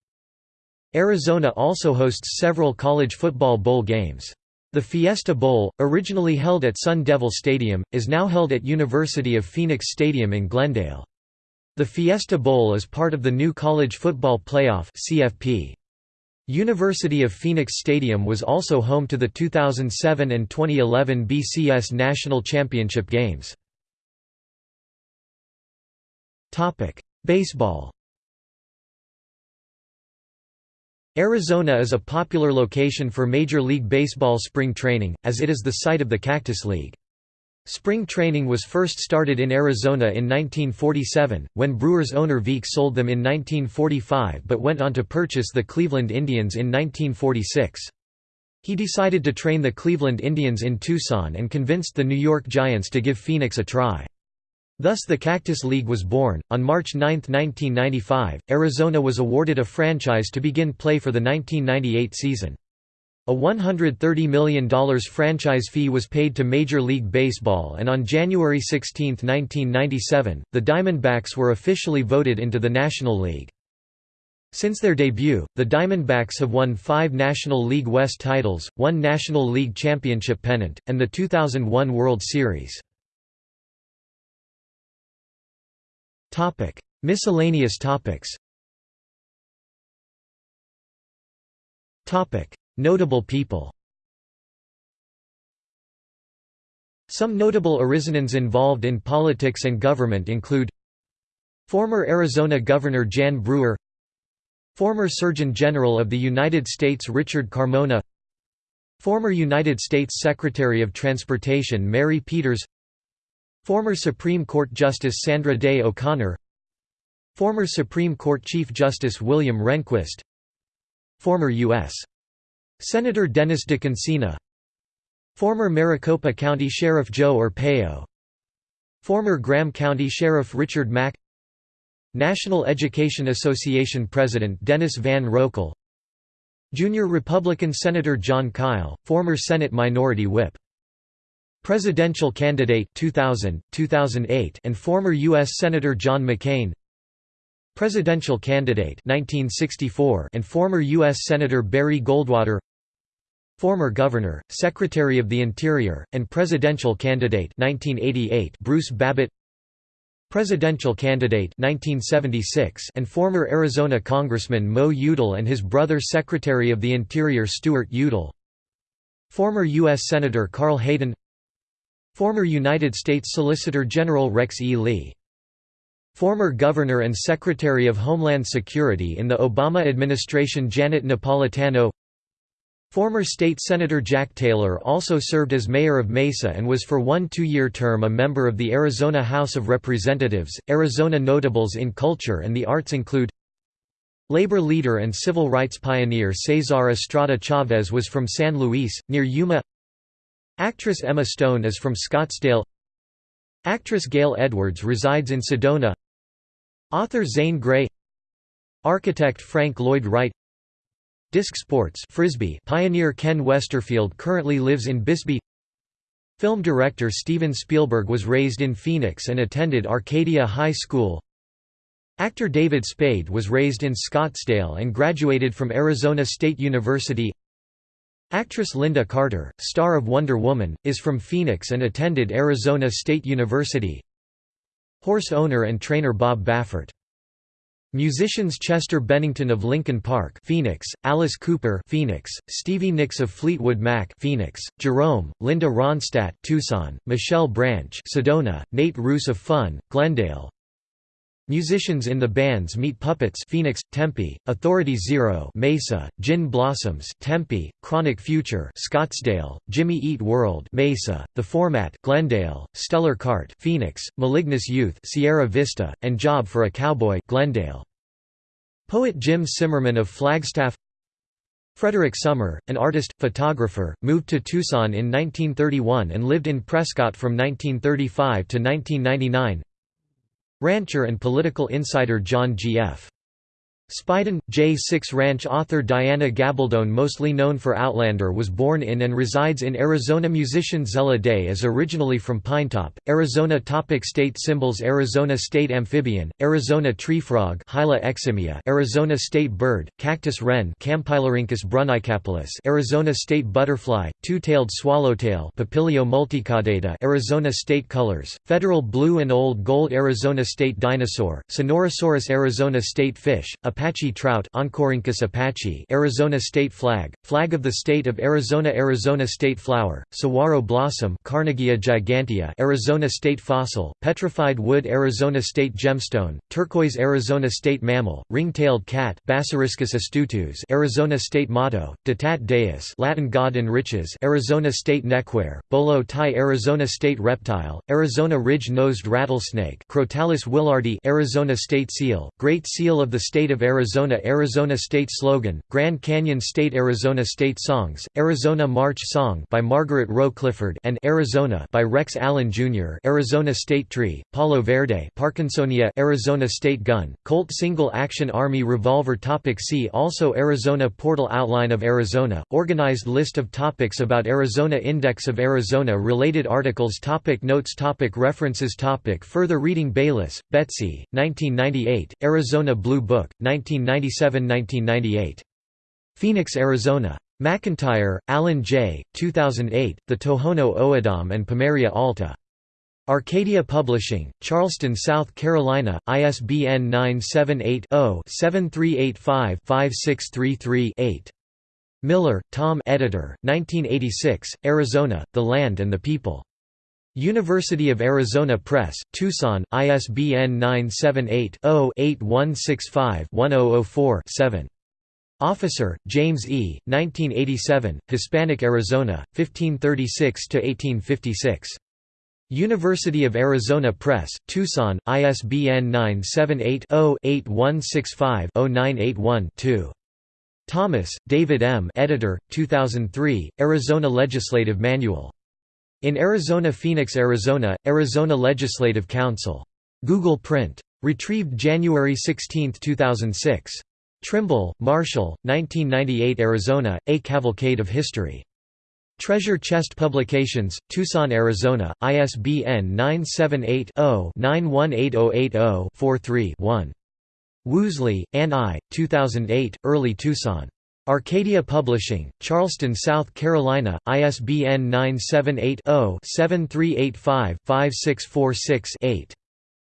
Arizona also hosts several college football bowl games. The Fiesta Bowl, originally held at Sun Devil Stadium, is now held at University of Phoenix Stadium in Glendale. The Fiesta Bowl is part of the new College Football Playoff CFP. University of Phoenix Stadium was also home to the 2007 and 2011 BCS National Championship games. Baseball Arizona is a popular location for Major League Baseball spring training, as it is the site of the Cactus League. Spring training was first started in Arizona in 1947, when Brewers owner Veeck sold them in 1945 but went on to purchase the Cleveland Indians in 1946. He decided to train the Cleveland Indians in Tucson and convinced the New York Giants to give Phoenix a try. Thus the Cactus League was born. On March 9, 1995, Arizona was awarded a franchise to begin play for the 1998 season. A $130 million franchise fee was paid to Major League Baseball and on January 16, 1997, the Diamondbacks were officially voted into the National League. Since their debut, the Diamondbacks have won five National League West titles, one National League Championship pennant, and the 2001 World Series. Miscellaneous topics Notable people Some notable Arizonans involved in politics and government include Former Arizona Governor Jan Brewer Former Surgeon General of the United States Richard Carmona Former United States Secretary of Transportation Mary Peters Former Supreme Court Justice Sandra Day O'Connor Former Supreme Court Chief Justice William Rehnquist Former U.S. Senator Dennis DeConcini Former Maricopa County Sheriff Joe Arpaio. Former Graham County Sheriff Richard Mack. National Education Association President Dennis Van Roekel. Junior Republican Senator Jon Kyl, former Senate Minority Whip. Presidential candidate 2000, 2008 and former U.S. Senator John McCain Presidential candidate 1964 and former U.S. Senator Barry Goldwater Former Governor, Secretary of the Interior, and presidential candidate 1988 Bruce Babbitt Presidential candidate 1976 and former Arizona Congressman Mo Udall and his brother Secretary of the Interior Stuart Udall Former U.S. Senator Carl Hayden Former United States Solicitor General Rex E. Lee Former Governor and Secretary of Homeland Security in the Obama administration Janet Napolitano. Former state senator Jack Taylor also served as mayor of Mesa and was for one two-year term a member of the Arizona House of Representatives. Arizona notables in culture and the arts include Labor leader and civil rights pioneer Cesar Estrada Chavez was from San Luis, near Yuma. Actress Emma Stone is from Scottsdale. Actress Gale Edwards resides in Sedona Author Zane Grey Architect Frank Lloyd Wright. Disc Sports Frisbee pioneer Ken Westerfield currently lives in Bisbee. Film director Steven Spielberg was raised in Phoenix and attended Arcadia High School. Actor David Spade was raised in Scottsdale and graduated from Arizona State University. Actress Lynda Carter, star of Wonder Woman, is from Phoenix and attended Arizona State University. Horse owner and trainer Bob Baffert. Musicians Chester Bennington of Linkin Park, Phoenix, Alice Cooper, Phoenix, Stevie Nicks of Fleetwood Mac, Phoenix, Jerome, Linda Ronstadt, Tucson, Michelle Branch, Sedona, Nate Ruess of Fun, Glendale, Musicians in the bands Meat Puppets Phoenix, Tempe, Authority Zero Mesa, Gin Blossoms Tempe, Chronic Future Scottsdale, Jimmy Eat World Mesa, The Format Glendale, Stellar Kart Phoenix, Malignus Youth Sierra Vista, and Job for a Cowboy Glendale. Poet Jim Simmerman of Flagstaff Frederick Sommer, an artist, photographer, moved to Tucson in 1931 and lived in Prescott from 1935 to 1999 Rancher and political insider John G.F. Speiden, J6 Ranch author Diana Gabaldon mostly known for Outlander was born in and resides in Arizona. Musician Zella Day is originally from Pinetop, Arizona. Topic State symbols Arizona State Amphibian, Arizona Treefrog Hyla eximia, Arizona State Bird, Cactus Wren Arizona State Butterfly, Two-tailed Swallowtail Papilio multicaudata Arizona State Colors, Federal Blue and Old Gold Arizona State Dinosaur, Sonorosaurus Arizona State Fish, a Apache trout apache Arizona state flag, flag of the state of Arizona Arizona state flower, saguaro blossom Carnegie gigantea Arizona state fossil, petrified wood Arizona state gemstone, turquoise Arizona state mammal, ring-tailed cat Bassariscus astutus Arizona state motto, Ditat Deus Latin God enriches Arizona state neckwear, bolo tie Arizona state reptile, Arizona ridge-nosed rattlesnake Crotalus willardi Arizona state seal, Great Seal of the state of Arizona Arizona State Slogan, Grand Canyon State Arizona State Songs, Arizona March Song by Margaret Rowe Clifford and Arizona by Rex Allen Jr. Arizona State Tree, Palo Verde Parkinsonia Arizona State Gun, Colt Single Action Army Revolver Topic See also Arizona Portal Outline of Arizona, organized list of topics about Arizona Index of Arizona Related articles topic Notes topic References topic Further reading Bayless, Betsy, 1998, Arizona Blue Book, 1997–1998. Phoenix, Arizona. McIntyre, Alan J., 2008, The Tohono O'odham and Pimeria Alta. Arcadia Publishing, Charleston, South Carolina, ISBN 978-0-7385-5633-8. Miller, Tom editor, 1986, Arizona, The Land and the People. University of Arizona Press, Tucson, ISBN 978-0-8165-1004-7. Officer, James E., 1987, Hispanic Arizona, 1536–1856. University of Arizona Press, Tucson, ISBN 978-0-8165-0981-2. Thomas, David M. Editor, 2003, Arizona Legislative Manual. In Arizona Phoenix, Arizona, Arizona Legislative Council. Google Print. Retrieved January 16, 2006. Trimble, Marshall, 1998 Arizona, A Cavalcade of History. Treasure Chest Publications, Tucson, Arizona, ISBN 978 0 918080 43 one Woosley, Ann I. 2008, Early Tucson. Arcadia Publishing, Charleston, South Carolina, ISBN 978 0 7385 5646 8.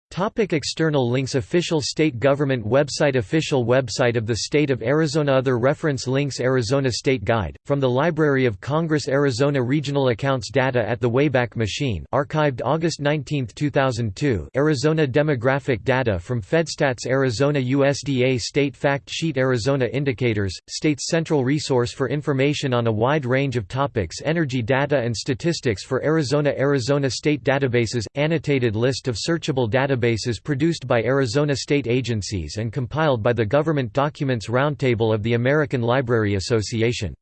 Topic external links Official state government website Official website of the State of Arizona Other reference links Arizona State Guide, from the Library of Congress Arizona Regional Accounts Data at the Wayback Machine archived August 19, 2002 Arizona Demographic Data from FedStats Arizona USDA State Fact Sheet Arizona Indicators, State's central resource for information on a wide range of topics Energy data and statistics for Arizona Arizona State Databases – Annotated list of searchable databases databases produced by Arizona state agencies and compiled by the Government Documents Roundtable of the American Library Association.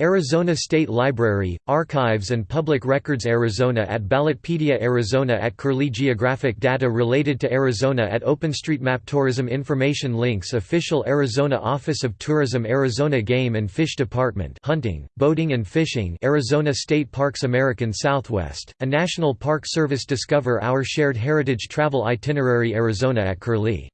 Arizona State Library, Archives and Public Records Arizona at Ballotpedia Arizona at Curlie Geographic data related to Arizona at OpenStreetMap Tourism Information Links Official Arizona Office of Tourism Arizona Game and Fish Department Hunting, Boating and Fishing Arizona State Parks American Southwest, a National Park Service Discover Our Shared Heritage Travel Itinerary Arizona at Curlie